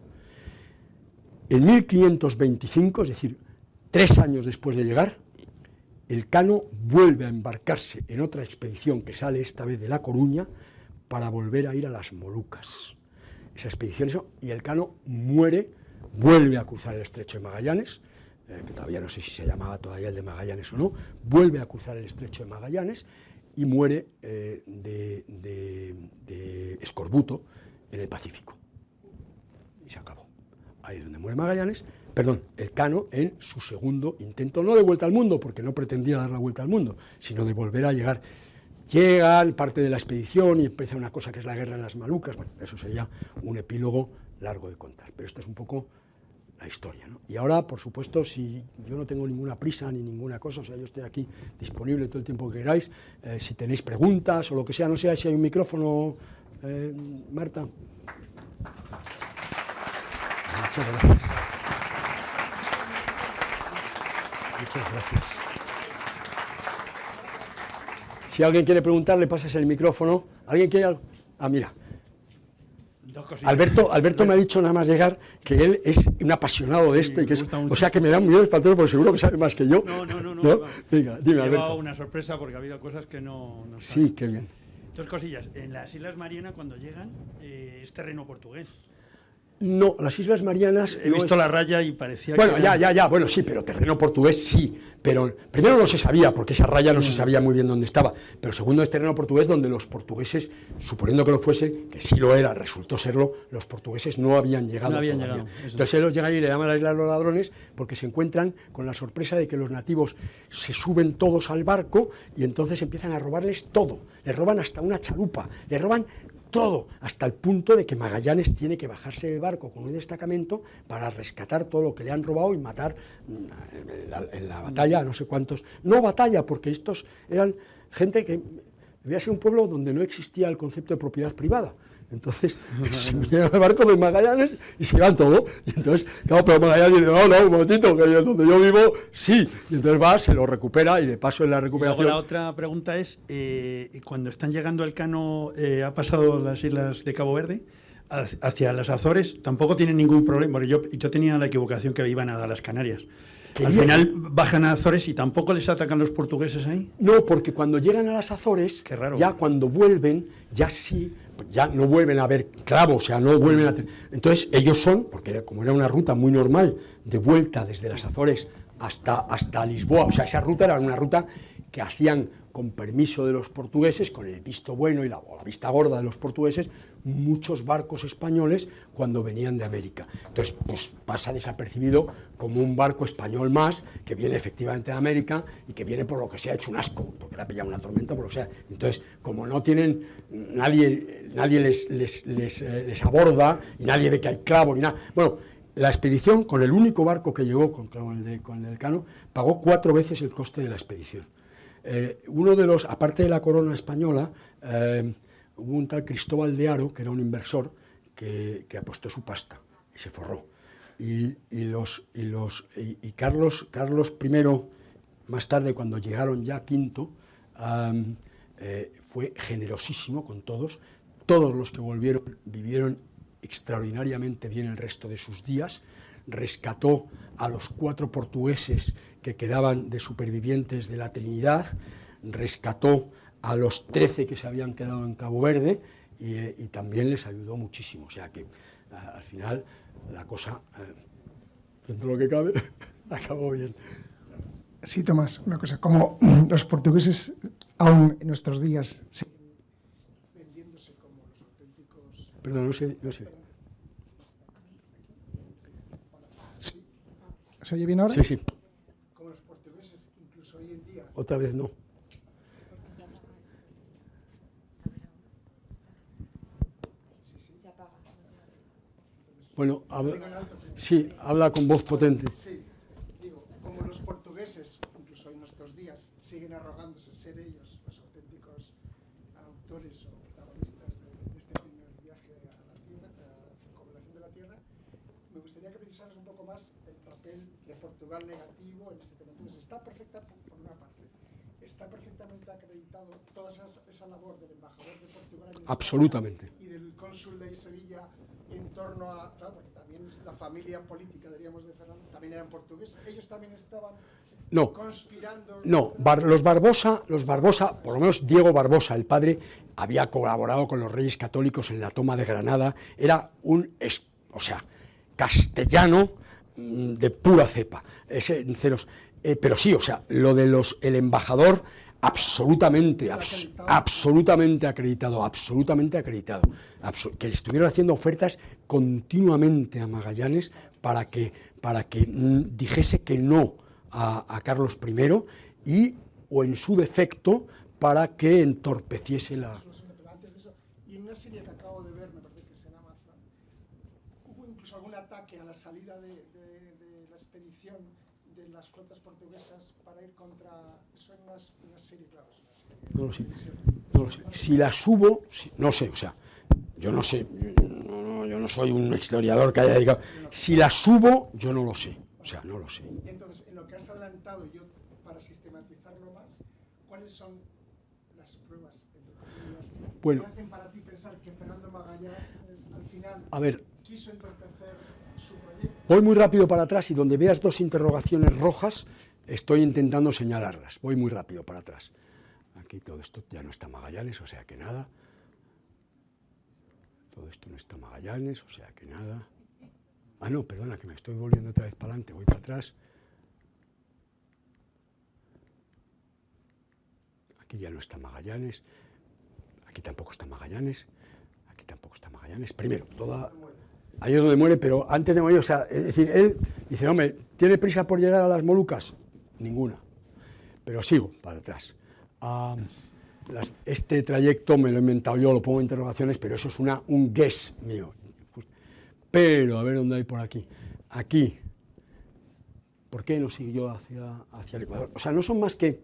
En 1525, es decir, tres años después de llegar, el Cano vuelve a embarcarse en otra expedición que sale esta vez de La Coruña para volver a ir a las Molucas. Esa expedición, y el Cano muere, vuelve a cruzar el estrecho de Magallanes, eh, que todavía no sé si se llamaba todavía el de Magallanes o no, vuelve a cruzar el estrecho de Magallanes y muere eh, de, de escorbuto en el Pacífico. Y se acabó ahí es donde muere Magallanes, perdón, el Cano en su segundo intento, no de vuelta al mundo, porque no pretendía dar la vuelta al mundo, sino de volver a llegar. Llegan, parte de la expedición y empieza una cosa que es la guerra en las Malucas, bueno, eso sería un epílogo largo de contar, pero esto es un poco la historia. ¿no? Y ahora, por supuesto, si yo no tengo ninguna prisa ni ninguna cosa, o sea, yo estoy aquí disponible todo el tiempo que queráis, eh, si tenéis preguntas o lo que sea, no sé si hay un micrófono, eh, Marta. Muchas gracias. Muchas gracias. Si alguien quiere preguntar, le pasas el micrófono. ¿Alguien quiere algo? Ah, mira. Alberto, Alberto me ha dicho nada más llegar que él es un apasionado de esto y que es, o sea que me da miedo espantoso porque seguro que sabe más que yo. No, no, no, no. ¿No? Venga, dime, Alberto. una sorpresa porque ha habido cosas que no, no Sí, qué bien. Dos cosillas. En las Islas Marianas cuando llegan eh, es terreno portugués. No, las Islas Marianas... He visto la raya y parecía bueno, ya, ya, ya, bueno, sí, pero terreno portugués sí, pero primero no se sabía, porque esa raya no se sabía muy bien dónde estaba, pero segundo es terreno portugués donde los portugueses, suponiendo que lo fuese, que sí lo era, resultó serlo, los portugueses no habían llegado no habían Llegado, Entonces ellos llegan y le llaman a la isla los ladrones porque se encuentran con la sorpresa de que los nativos se suben todos al barco y entonces empiezan a robarles todo, les roban hasta una chalupa, les roban todo, hasta el punto de que Magallanes tiene que bajarse del barco con un destacamento para rescatar todo lo que le han robado y matar mm, en la, batalla a no sé cuántos. No batalla, porque estos eran gente que debía ser un pueblo donde no existía el concepto de propiedad privada. Entonces <laughs> se vinieron al barco de Magallanes y se iban todo. Y entonces, claro, pero Magallanes dice, no, no, un momentito, que donde yo vivo, sí. Y entonces va, se lo recupera y de paso en la recuperación... La otra pregunta es, eh, cuando están llegando el cano, eh, ha pasado las islas de Cabo Verde, hacia las Azores, tampoco tienen ningún problema. Porque yo, yo tenía la equivocación que iban a las Canarias. Al final bajan a Azores y tampoco les atacan los portugueses ahí. No, porque cuando llegan a las Azores, ya cuando vuelven, ya sí ya no vuelven a ver clavos, o sea, no vuelven a... Entonces ellos son, porque como era una ruta muy normal, de vuelta desde las Azores hasta, hasta Lisboa, o sea, esa ruta era una ruta que hacían con permiso de los portugueses, con el visto bueno y la, la, vista gorda de los portugueses, muchos barcos españoles cuando venían de América. Entonces, pues pasa desapercibido como un barco español más que viene efectivamente de América y que viene por lo que se ha hecho un asco, porque le ha pillado una tormenta, por lo que sea. Entonces, como no tienen, nadie, nadie les, les, les, eh, aborda y nadie ve que hay clavo ni nada. Bueno, la expedición, con el único barco que llegó, con, con, el, de, con el Cano, pagó cuatro veces el coste de la expedición. Eh, uno de los, aparte de la corona española, eh, hubo un tal Cristóbal de Aro, que era un inversor, que, apostó su pasta y se forró. Y, los, y, los, y, Carlos, Carlos I, más tarde, cuando llegaron ya quinto, eh, fue generosísimo con todos. Todos los que volvieron vivieron extraordinariamente bien el resto de sus días, rescató a los cuatro portugueses que quedaban de supervivientes de la Trinidad, rescató a los trece que se habían quedado en Cabo Verde y, también les ayudó muchísimo. O sea que al final la cosa, eh, dentro de lo que cabe, <laughs> acabó bien. Sí, Tomás, una cosa, como <clears throat> los portugueses aún en nuestros días vendiéndose como los auténticos... Perdón, no sé, no sé. ¿Se oye bien ahora? Sí, sí. Como los portugueses, incluso hoy en día... Otra vez no. Bueno, habla, sí, habla con voz potente. Sí, digo, como los portugueses, incluso en nuestros días, siguen arrogándose ser ellos los auténticos autores o protagonistas de, este primer viaje a la Tierra, a la población de la Tierra, me gustaría que precisaras un poco más el papel de Portugal negativo en este tema. Entonces, está perfecta, está perfectamente acreditado toda esa, esa labor del embajador de Portugal en Absolutamente. y del cónsul de Sevilla en torno a, claro, porque también la familia política, diríamos, de Fernando, también eran portugueses, ellos también estaban no, conspirando. No, los Barbosa, los Barbosa, por lo menos Diego Barbosa, el padre, había colaborado con los reyes católicos en la toma de Granada, era un, o sea, castellano mm, de pura cepa, ese, ceros, eh, pero sí, o sea, lo de los, el embajador absolutamente, absolutamente acreditado, absolutamente acreditado, que estuvieron haciendo ofertas continuamente a Magallanes para que, para que mm, dijese que no a, Carlos I y, o en su defecto, para que entorpeciese la... Y en una serie que acabo de ver, me parece que es en Amazon, hubo incluso algún ataque a la salida de, de la expedición de las flotas portuguesas para ir contra... Eso en una, serie, claro, es una serie. No lo sé. No lo sé. Si la subo, no sé, o sea, yo no sé, yo no, soy un historiador que haya dedicado. Si la subo, yo no lo sé. O sea, no lo sé. Entonces, en lo que has adelantado, yo, para sistematizarlo más, ¿cuáles son las pruebas, bueno, que hacen para ti pensar que Fernando Magallanes, al final, a ver, quiso entorpecer su proyecto? Voy muy rápido para atrás y donde veas dos interrogaciones rojas, estoy intentando señalarlas. Voy muy rápido para atrás. Aquí todo esto ya no está Magallanes, o sea que nada. Todo esto no está Magallanes, o sea que nada. Ah, no, perdona, que me estoy volviendo otra vez para adelante, voy para atrás. Aquí ya no está Magallanes, aquí tampoco está Magallanes, aquí tampoco está Magallanes. Primero, toda, ahí es donde muere, pero antes de morir, o sea, es decir, él dice, hombre, ¿tiene prisa por llegar a las Molucas? Ninguna, pero sigo para atrás. este trayecto me lo he inventado yo, lo pongo en interrogaciones, pero eso es una, un guess mío. Pero, a ver dónde hay por aquí. Aquí. ¿Por qué no siguió hacia, hacia el Ecuador? O sea, no son más que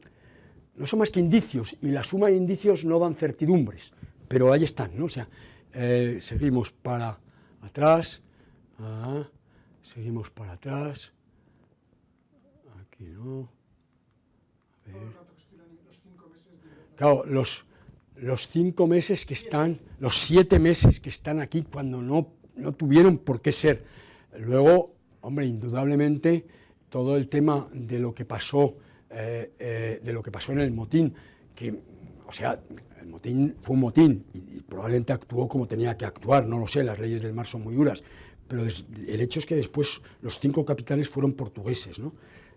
no son más que indicios, y la suma de indicios no dan certidumbres, pero ahí están, ¿no? O sea, eh, seguimos para atrás, ah, seguimos para atrás, aquí no, a ver. Claro, los, los cinco meses que están, los siete meses que están aquí cuando no, no tuvieron por qué ser. Luego, hombre, indudablemente, todo el tema de lo que pasó, eh, eh, de lo que pasó en el motín, que, o sea, fue un motín y, probablemente actuó como tenía que actuar, no lo sé, las leyes del mar son muy duras, pero el hecho es que después los cinco capitanes fueron portugueses. ¿no?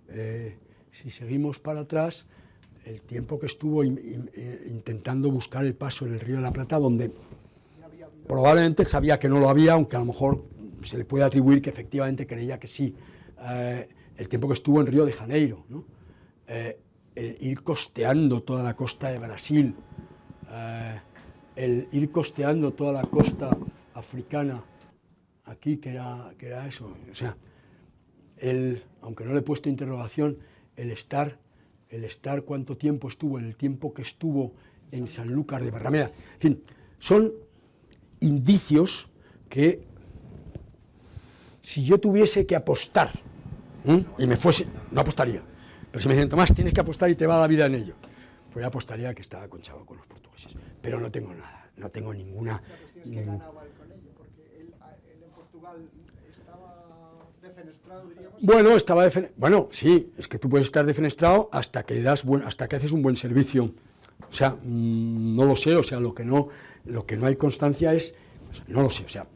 Eh, si seguimos para atrás, el tiempo que estuvo eh, intentando buscar el paso en el río de la Plata, donde probablemente sabía que no lo había, aunque a lo mejor se le puede atribuir que efectivamente creía que sí. Eh, el tiempo que estuvo en Río de Janeiro, ¿no? el ir costeando toda la costa de Brasil, el ir costeando toda la costa africana aquí, que era, que era eso. O sea, el, aunque no le he puesto interrogación, el estar, el estar cuánto tiempo estuvo, el tiempo que estuvo en Sanlúcar de Barrameda. En fin, son indicios que si yo tuviese que apostar y me fuese, no apostaría, pero si me dicen, Tomás, tienes que apostar y te va la vida en ello, pues yo apostaría que estaba conchado con los portugueses, pero no tengo nada, no tengo ninguna... La cuestión es que ganaba él con ello, porque él, mal, estaba defenestrado, diríamos. Bueno, estaba defen- bueno, sí, es que tú puedes estar defenestrado hasta que das buen- hasta que haces un buen servicio. O sea, mm, no lo sé, o sea, lo que no lo que no hay constancia es o sea, no lo sé, o sea,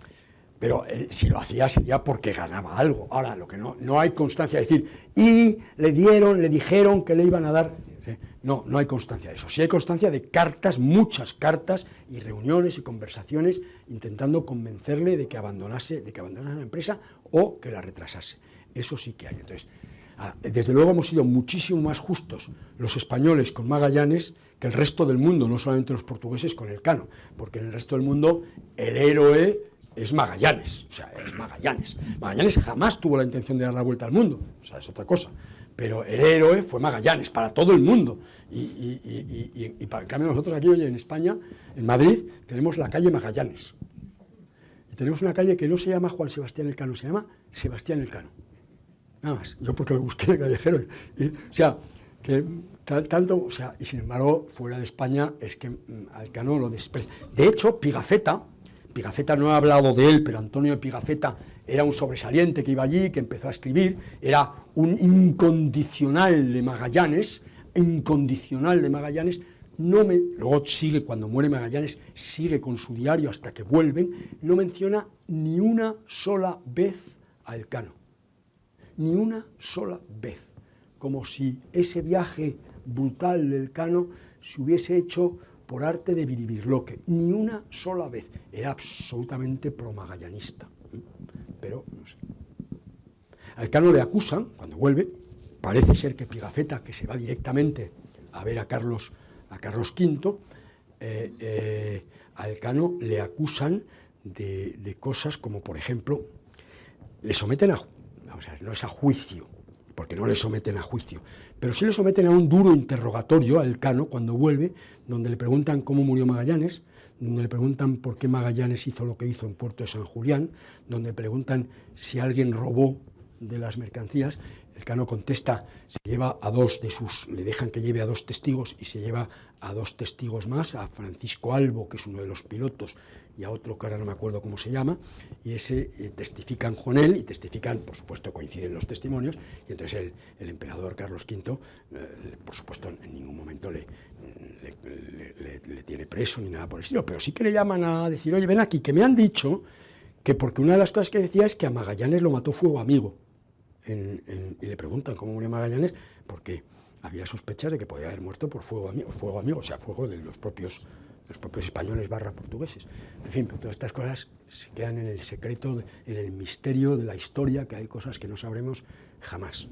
pero si lo hacía sería porque ganaba algo. Ahora, lo que no no hay constancia es decir, y le dieron, le dijeron que le iban a dar. No, no hay constancia de eso. Sí hay constancia de cartas, muchas cartas y reuniones y conversaciones intentando convencerle de que abandonase, de que abandonase la empresa o que la retrasase. Eso sí que hay. Entonces, ah, desde luego hemos sido muchísimo más justos los españoles con Magallanes que el resto del mundo, no solamente los portugueses con el Cano, porque en el resto del mundo el héroe es Magallanes, o sea, es Magallanes. Magallanes jamás tuvo la intención de dar la vuelta al mundo, o sea, es otra cosa. Pero el héroe fue Magallanes para todo el mundo. Y, y, para, en cambio nosotros aquí, oye, en España, en Madrid, tenemos la calle Magallanes. Y tenemos una calle que no se llama Juan Sebastián Elcano, se llama Sebastián Elcano. Nada más. Yo porque lo busqué en el callejero. O sea, que tanto, o sea, y sin embargo, fuera de España es que mm, Alcano lo desprecia. De hecho, Pigafetta, Pigafetta no ha hablado de él, pero Antonio Pigafetta era un sobresaliente que iba allí, que empezó a escribir, era un incondicional de Magallanes, incondicional de Magallanes, no me, luego sigue, cuando muere Magallanes, sigue con su diario hasta que vuelven, no menciona ni una sola vez a Elcano, ni una sola vez, como si ese viaje brutal del Cano se hubiese hecho por arte de Biribirloque, ni una sola vez, era absolutamente promagallanista, pero no sé. Al Cano le acusan, cuando vuelve, parece ser que Pigafetta, que se va directamente a ver a Carlos, a Carlos V, eh, eh, a Elcano le acusan de, cosas como, por ejemplo, le someten a, no es a juicio, porque no le someten a juicio, pero sí le someten a un duro interrogatorio a Elcano cuando vuelve, donde le preguntan cómo murió Magallanes, donde le preguntan por qué Magallanes hizo lo que hizo en Puerto de San Julián, donde le preguntan si alguien robó de las mercancías. Elcano contesta, se lleva a dos de sus, le dejan que lleve a dos testigos y se lleva a dos testigos más, a Francisco Albo, que es uno de los pilotos, a otro que ahora no me acuerdo cómo se llama, y ese eh, testifican con él, y testifican, por supuesto, coinciden los testimonios, y entonces el, emperador Carlos V, eh, por supuesto, en ningún momento le, le, tiene preso ni nada por el estilo, pero sí que le llaman a decir, oye, ven aquí, que me han dicho que porque una de las cosas que decía es que a Magallanes lo mató fuego amigo. Y le preguntan cómo murió Magallanes, porque había sospechas de que podía haber muerto por fuego amigo, fuego amigo, o sea, fuego de los propios, los propios españoles barra portugueses. En fin, pero todas estas cosas se quedan en el secreto, en el misterio de la historia, que hay cosas que no sabremos jamás.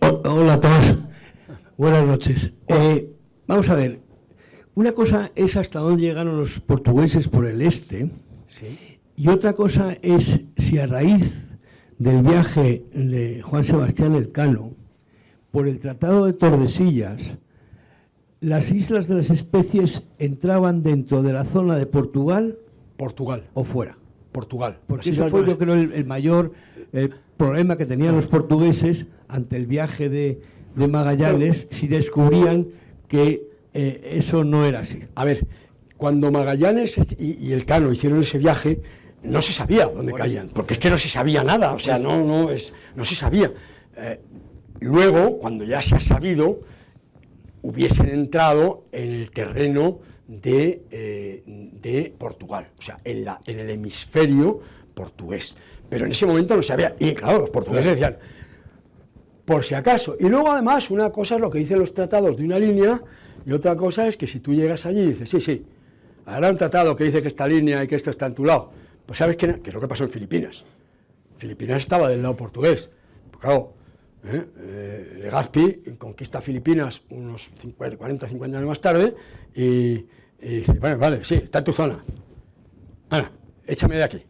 Hola, Tomás. Buenas noches. Eh, vamos a ver. Una cosa es hasta dónde llegaron los portugueses por el este Sí. y otra cosa es si a raíz del viaje de Juan Sebastián Elcano por el Tratado de Tordesillas las islas de las especies entraban dentro de la zona de Portugal Portugal, o fuera. Portugal. Porque islas fue, yo creo, el, el mayor eh, problema que tenían los portugueses ante el viaje de, de Magallanes, si descubrían que eh, eso no era así. A ver, cuando Magallanes y, y Elcano hicieron ese viaje, no se sabía dónde caían, porque es que no se sabía nada, o sea, no, no, es, no se sabía. Eh, luego, cuando ya se ha sabido, hubiesen entrado en el terreno de, eh, de Portugal, o sea, en, la, en el hemisferio portugués. Pero en ese momento no se sabía, y claro, los portugueses decían, por si acaso. Y luego, además, una cosa es lo que dicen los tratados de una línea, y otra cosa es que si tú llegas allí y dices, sí, sí, habrá un tratado que dice que esta línea y que esto está en tu lado, pues sabes que, que es lo que pasó en Filipinas. Filipinas estaba del lado portugués. Pues claro, ¿eh? Eh, Legazpi conquista Filipinas unos 50, 40, 50 años más tarde y, dice, bueno, vale, sí, está en tu zona. Ahora, échame de aquí.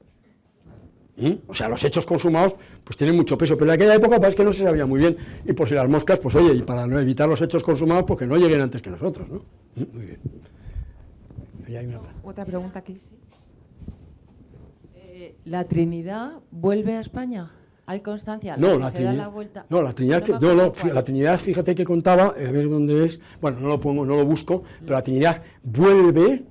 ¿Mm? O sea, los hechos consumados pues tienen mucho peso, pero en aquella época pues, es que no se sabía muy bien, y por si las moscas, pues oye, y para no evitar los hechos consumados, pues que no lleguen antes que nosotros, ¿no? ¿Mm? Muy bien. Otra pregunta aquí. Eh, ¿La Trinidad vuelve a España? ¿Hay constancia? No, la se da Trinidad, la vuelta. no, la Trinidad, no, no, la Trinidad, fíjate que contaba, a ver dónde es, bueno, no lo pongo, no lo busco, pero la Trinidad vuelve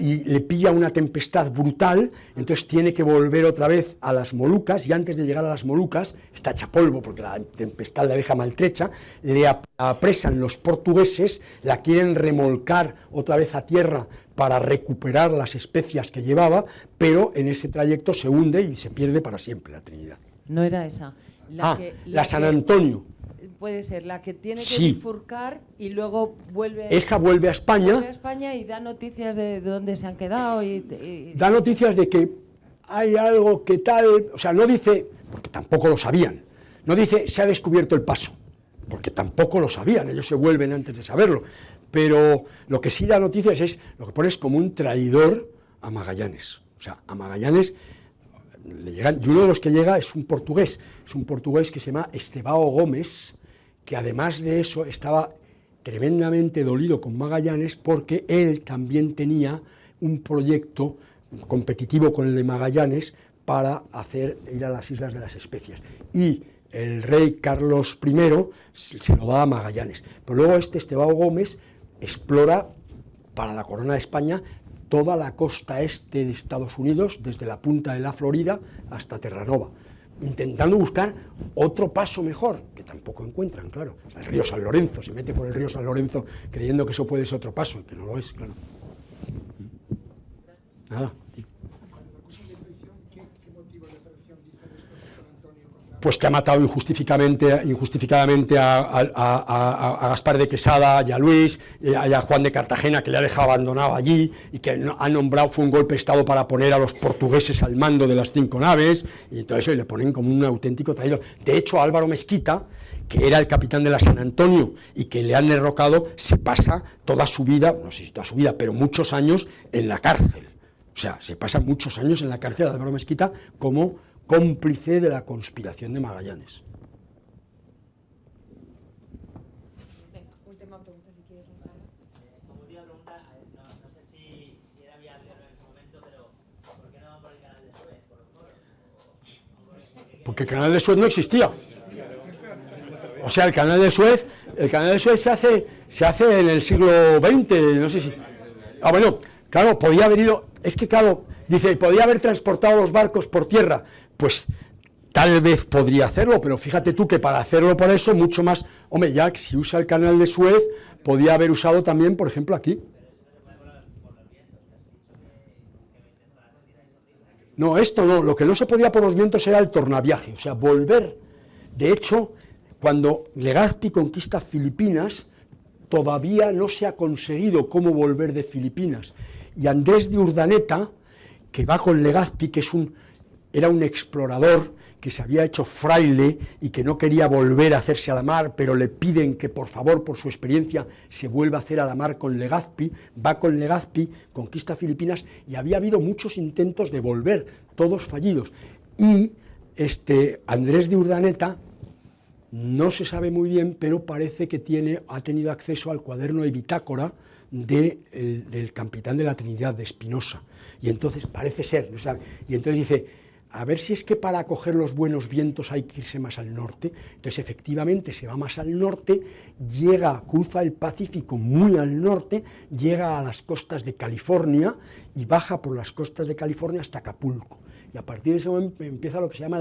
y le pilla una tempestad brutal, entonces tiene que volver otra vez a las Molucas y antes de llegar a las Molucas, está hecha polvo porque la tempestad la deja maltrecha, le apresan los portugueses, la quieren remolcar otra vez a tierra para recuperar las especias que llevaba, pero en ese trayecto se hunde y se pierde para siempre la Trinidad. No era esa. La, ah, la, San Antonio. Puede ser la que tiene que bifurcar y luego vuelve esa vuelve a España. Vuelve a España y da noticias de, dónde se han quedado y, da noticias de que hay algo que tal o sea no dice porque tampoco lo sabían no dice se ha descubierto el paso porque tampoco lo sabían ellos se vuelven antes de saberlo pero lo que sí da noticias es lo que pones como un traidor a Magallanes o sea a Magallanes y uno de los que llega es un portugués, es un portugués que se llama Estebao Gómez, que además de eso estaba tremendamente dolido con Magallanes porque él también tenía un proyecto competitivo con el de Magallanes para hacer ir a las Islas de las Especias. Y el rey Carlos I se lo da a Magallanes. Pero luego este Estebao Gómez explora para la corona de España toda la costa este de Estados Unidos, desde la punta de la Florida hasta Terranova intentando buscar otro paso mejor, que tampoco encuentran, claro. el río San Lorenzo, se mete por el río San Lorenzo creyendo que eso puede ser otro paso, que no lo es, claro. Nada. Pues que ha matado injustificadamente, injustificadamente a, Gaspar de Quesada y a Luis, y a, Juan de Cartagena, que le ha dejado abandonado allí, y que ha nombrado, fue un golpe de Estado para poner a los portugueses al mando de las cinco naves, y todo eso, y le ponen como un auténtico traidor. De hecho, Álvaro Mezquita, que era el capitán de la San Antonio y que le han derrocado, se pasa toda su vida, no sé si toda su vida, pero muchos años en la cárcel. O sea, se pasa muchos años en la cárcel Álvaro Mezquita como cómplice de la conspiración de Magallanes. Última pregunta, si quieres, Como última pregunta, no, sé si, si, era viable en ese momento, pero ¿por qué no van por el canal de Suez, por los moros? Porque el canal de Suez no existía. O sea, el canal de Suez, el canal de Suez se hace, se hace en el siglo XX, no sé si. Ah, bueno, claro, podía haber ido. Es que, claro, dice, podía haber transportado los barcos por tierra, pues tal vez podría hacerlo, pero fíjate tú que para hacerlo por eso, mucho más, hombre, ya si usa el canal de Suez, podía haber usado también, por ejemplo, aquí. No, esto no, lo que no se podía por los vientos era el tornaviaje, o sea, volver. De hecho, cuando Legazpi conquista Filipinas, todavía no se ha conseguido cómo volver de Filipinas. Y Andrés de Urdaneta, que va con Legazpi, que es un, era un explorador que se había hecho fraile y que no quería volver a hacerse a la mar, pero le piden que por favor, por su experiencia, se vuelva a hacer a la mar con Legazpi, va con Legazpi, conquista Filipinas, y había habido muchos intentos de volver, todos fallidos. Y este Andrés de Urdaneta, no se sabe muy bien, pero parece que tiene, ha tenido acceso al cuaderno de bitácora del capitán de la Trinidad, de Espinosa. Y entonces parece ser, ¿no sabe? y entonces dice, a ver si es que para coger los buenos vientos hay que irse más al norte. Entonces, efectivamente, se va más al norte, llega, cruza el Pacífico muy al norte, llega a las costas de California y baja por las costas de California hasta Acapulco. Y a partir de ese momento empieza lo que se llama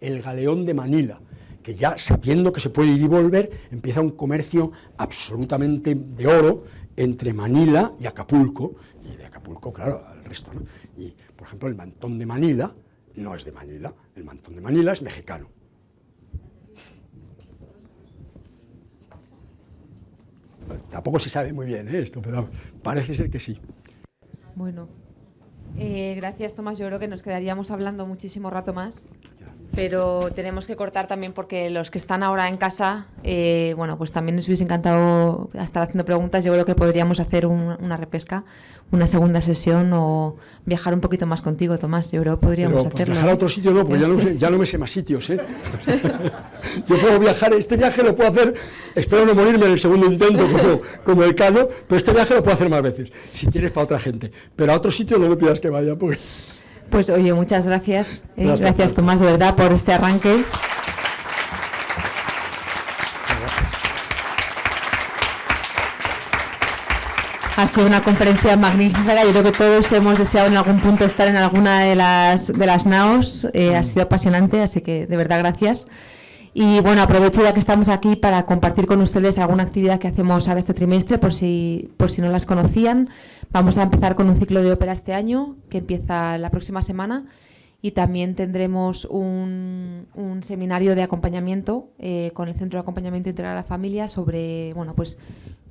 el, galeón de Manila, que ya sabiendo que se puede ir y volver, empieza un comercio absolutamente de oro entre Manila y Acapulco, y de Acapulco, claro, al resto. ¿no? Y, por ejemplo, el mantón de Manila, no es de Manila, el mantón de Manila es mexicano. Tampoco se sabe muy bien ¿eh? esto, pero parece ser que sí. Bueno, eh, gracias Tomás, yo creo que nos quedaríamos hablando muchísimo rato más pero tenemos que cortar también porque los que están ahora en casa, eh, bueno, pues también nos hubiese encantado estar haciendo preguntas. Yo creo que podríamos hacer una repesca, una segunda sesión o viajar un poquito más contigo, Tomás. Yo creo que podríamos pero, hacerlo. Viajar a otro sitio no, porque ya no, ya no me sé más sitios. ¿eh? <laughs> Yo puedo viajar, este viaje lo puedo hacer, espero no morirme en el segundo intento como, como el Cano, pero este viaje lo puedo hacer más veces, si quieres para otra gente. Pero a otro sitio no me pidas que vaya, pues. Pues oye, muchas gracias. Eh, gracias, Tomás, de verdad, por este arranque. Ha sido una conferencia magnífica. Yo creo que todos hemos deseado en algún punto estar en alguna de las, de las NAOS. Eh, ha sido apasionante, así que de verdad gracias. Y bueno, aprovecho ya que estamos aquí para compartir con ustedes alguna actividad que hacemos ahora este trimestre, por si, por si no las conocían. Vamos a empezar con un ciclo de ópera este año, que empieza la próxima semana, y también tendremos un, un seminario de acompañamiento eh, con el Centro de Acompañamiento Integral a la Familia sobre, bueno, pues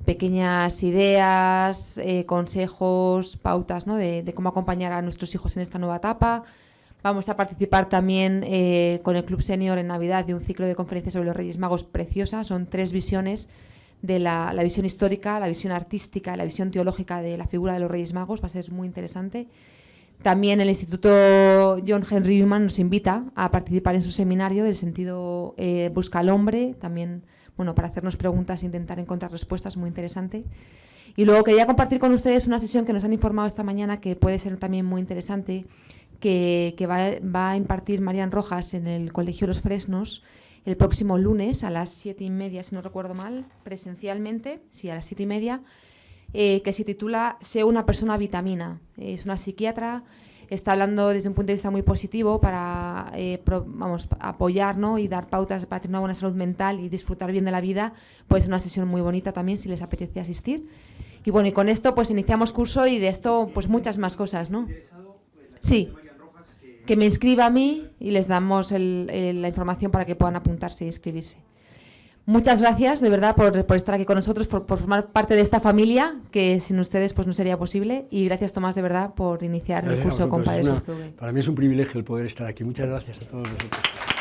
pequeñas ideas, eh, consejos, pautas ¿no? de, de cómo acompañar a nuestros hijos en esta nueva etapa. Vamos a participar también eh, con el Club Senior en Navidad de un ciclo de conferencias sobre los Reyes Magos preciosa. Son tres visiones de la, la visión histórica, la visión artística, la visión teológica de la figura de los Reyes Magos. Va a ser muy interesante. También el Instituto John Henry Newman nos invita a participar en su seminario del sentido eh, Busca al Hombre, también bueno, para hacernos preguntas e intentar encontrar respuestas, muy interesante. Y luego quería compartir con ustedes una sesión que nos han informado esta mañana que puede ser también muy interesante, que, que va, va, a impartir Marian Rojas en el Colegio Los Fresnos el próximo lunes a las siete y media, si no recuerdo mal, presencialmente, sí, a las siete y media, eh, que se titula Sé una persona vitamina. Es una psiquiatra, está hablando desde un punto de vista muy positivo para eh, pro, vamos, apoyar ¿no? y dar pautas para tener una buena salud mental y disfrutar bien de la vida. Pues una sesión muy bonita también si les apetece asistir. Y bueno, y con esto pues iniciamos curso y de esto pues muchas más cosas, ¿no? Sí que me inscriba a mí y les damos el, el, la información para que puedan apuntarse e inscribirse. Muchas gracias, de verdad, por, por estar aquí con nosotros, por, por, formar parte de esta familia, que sin ustedes pues no sería posible. Y gracias, Tomás, de verdad, por iniciar gracias el curso con Padres Para mí es un privilegio el poder estar aquí. Muchas gracias a todos vosotros.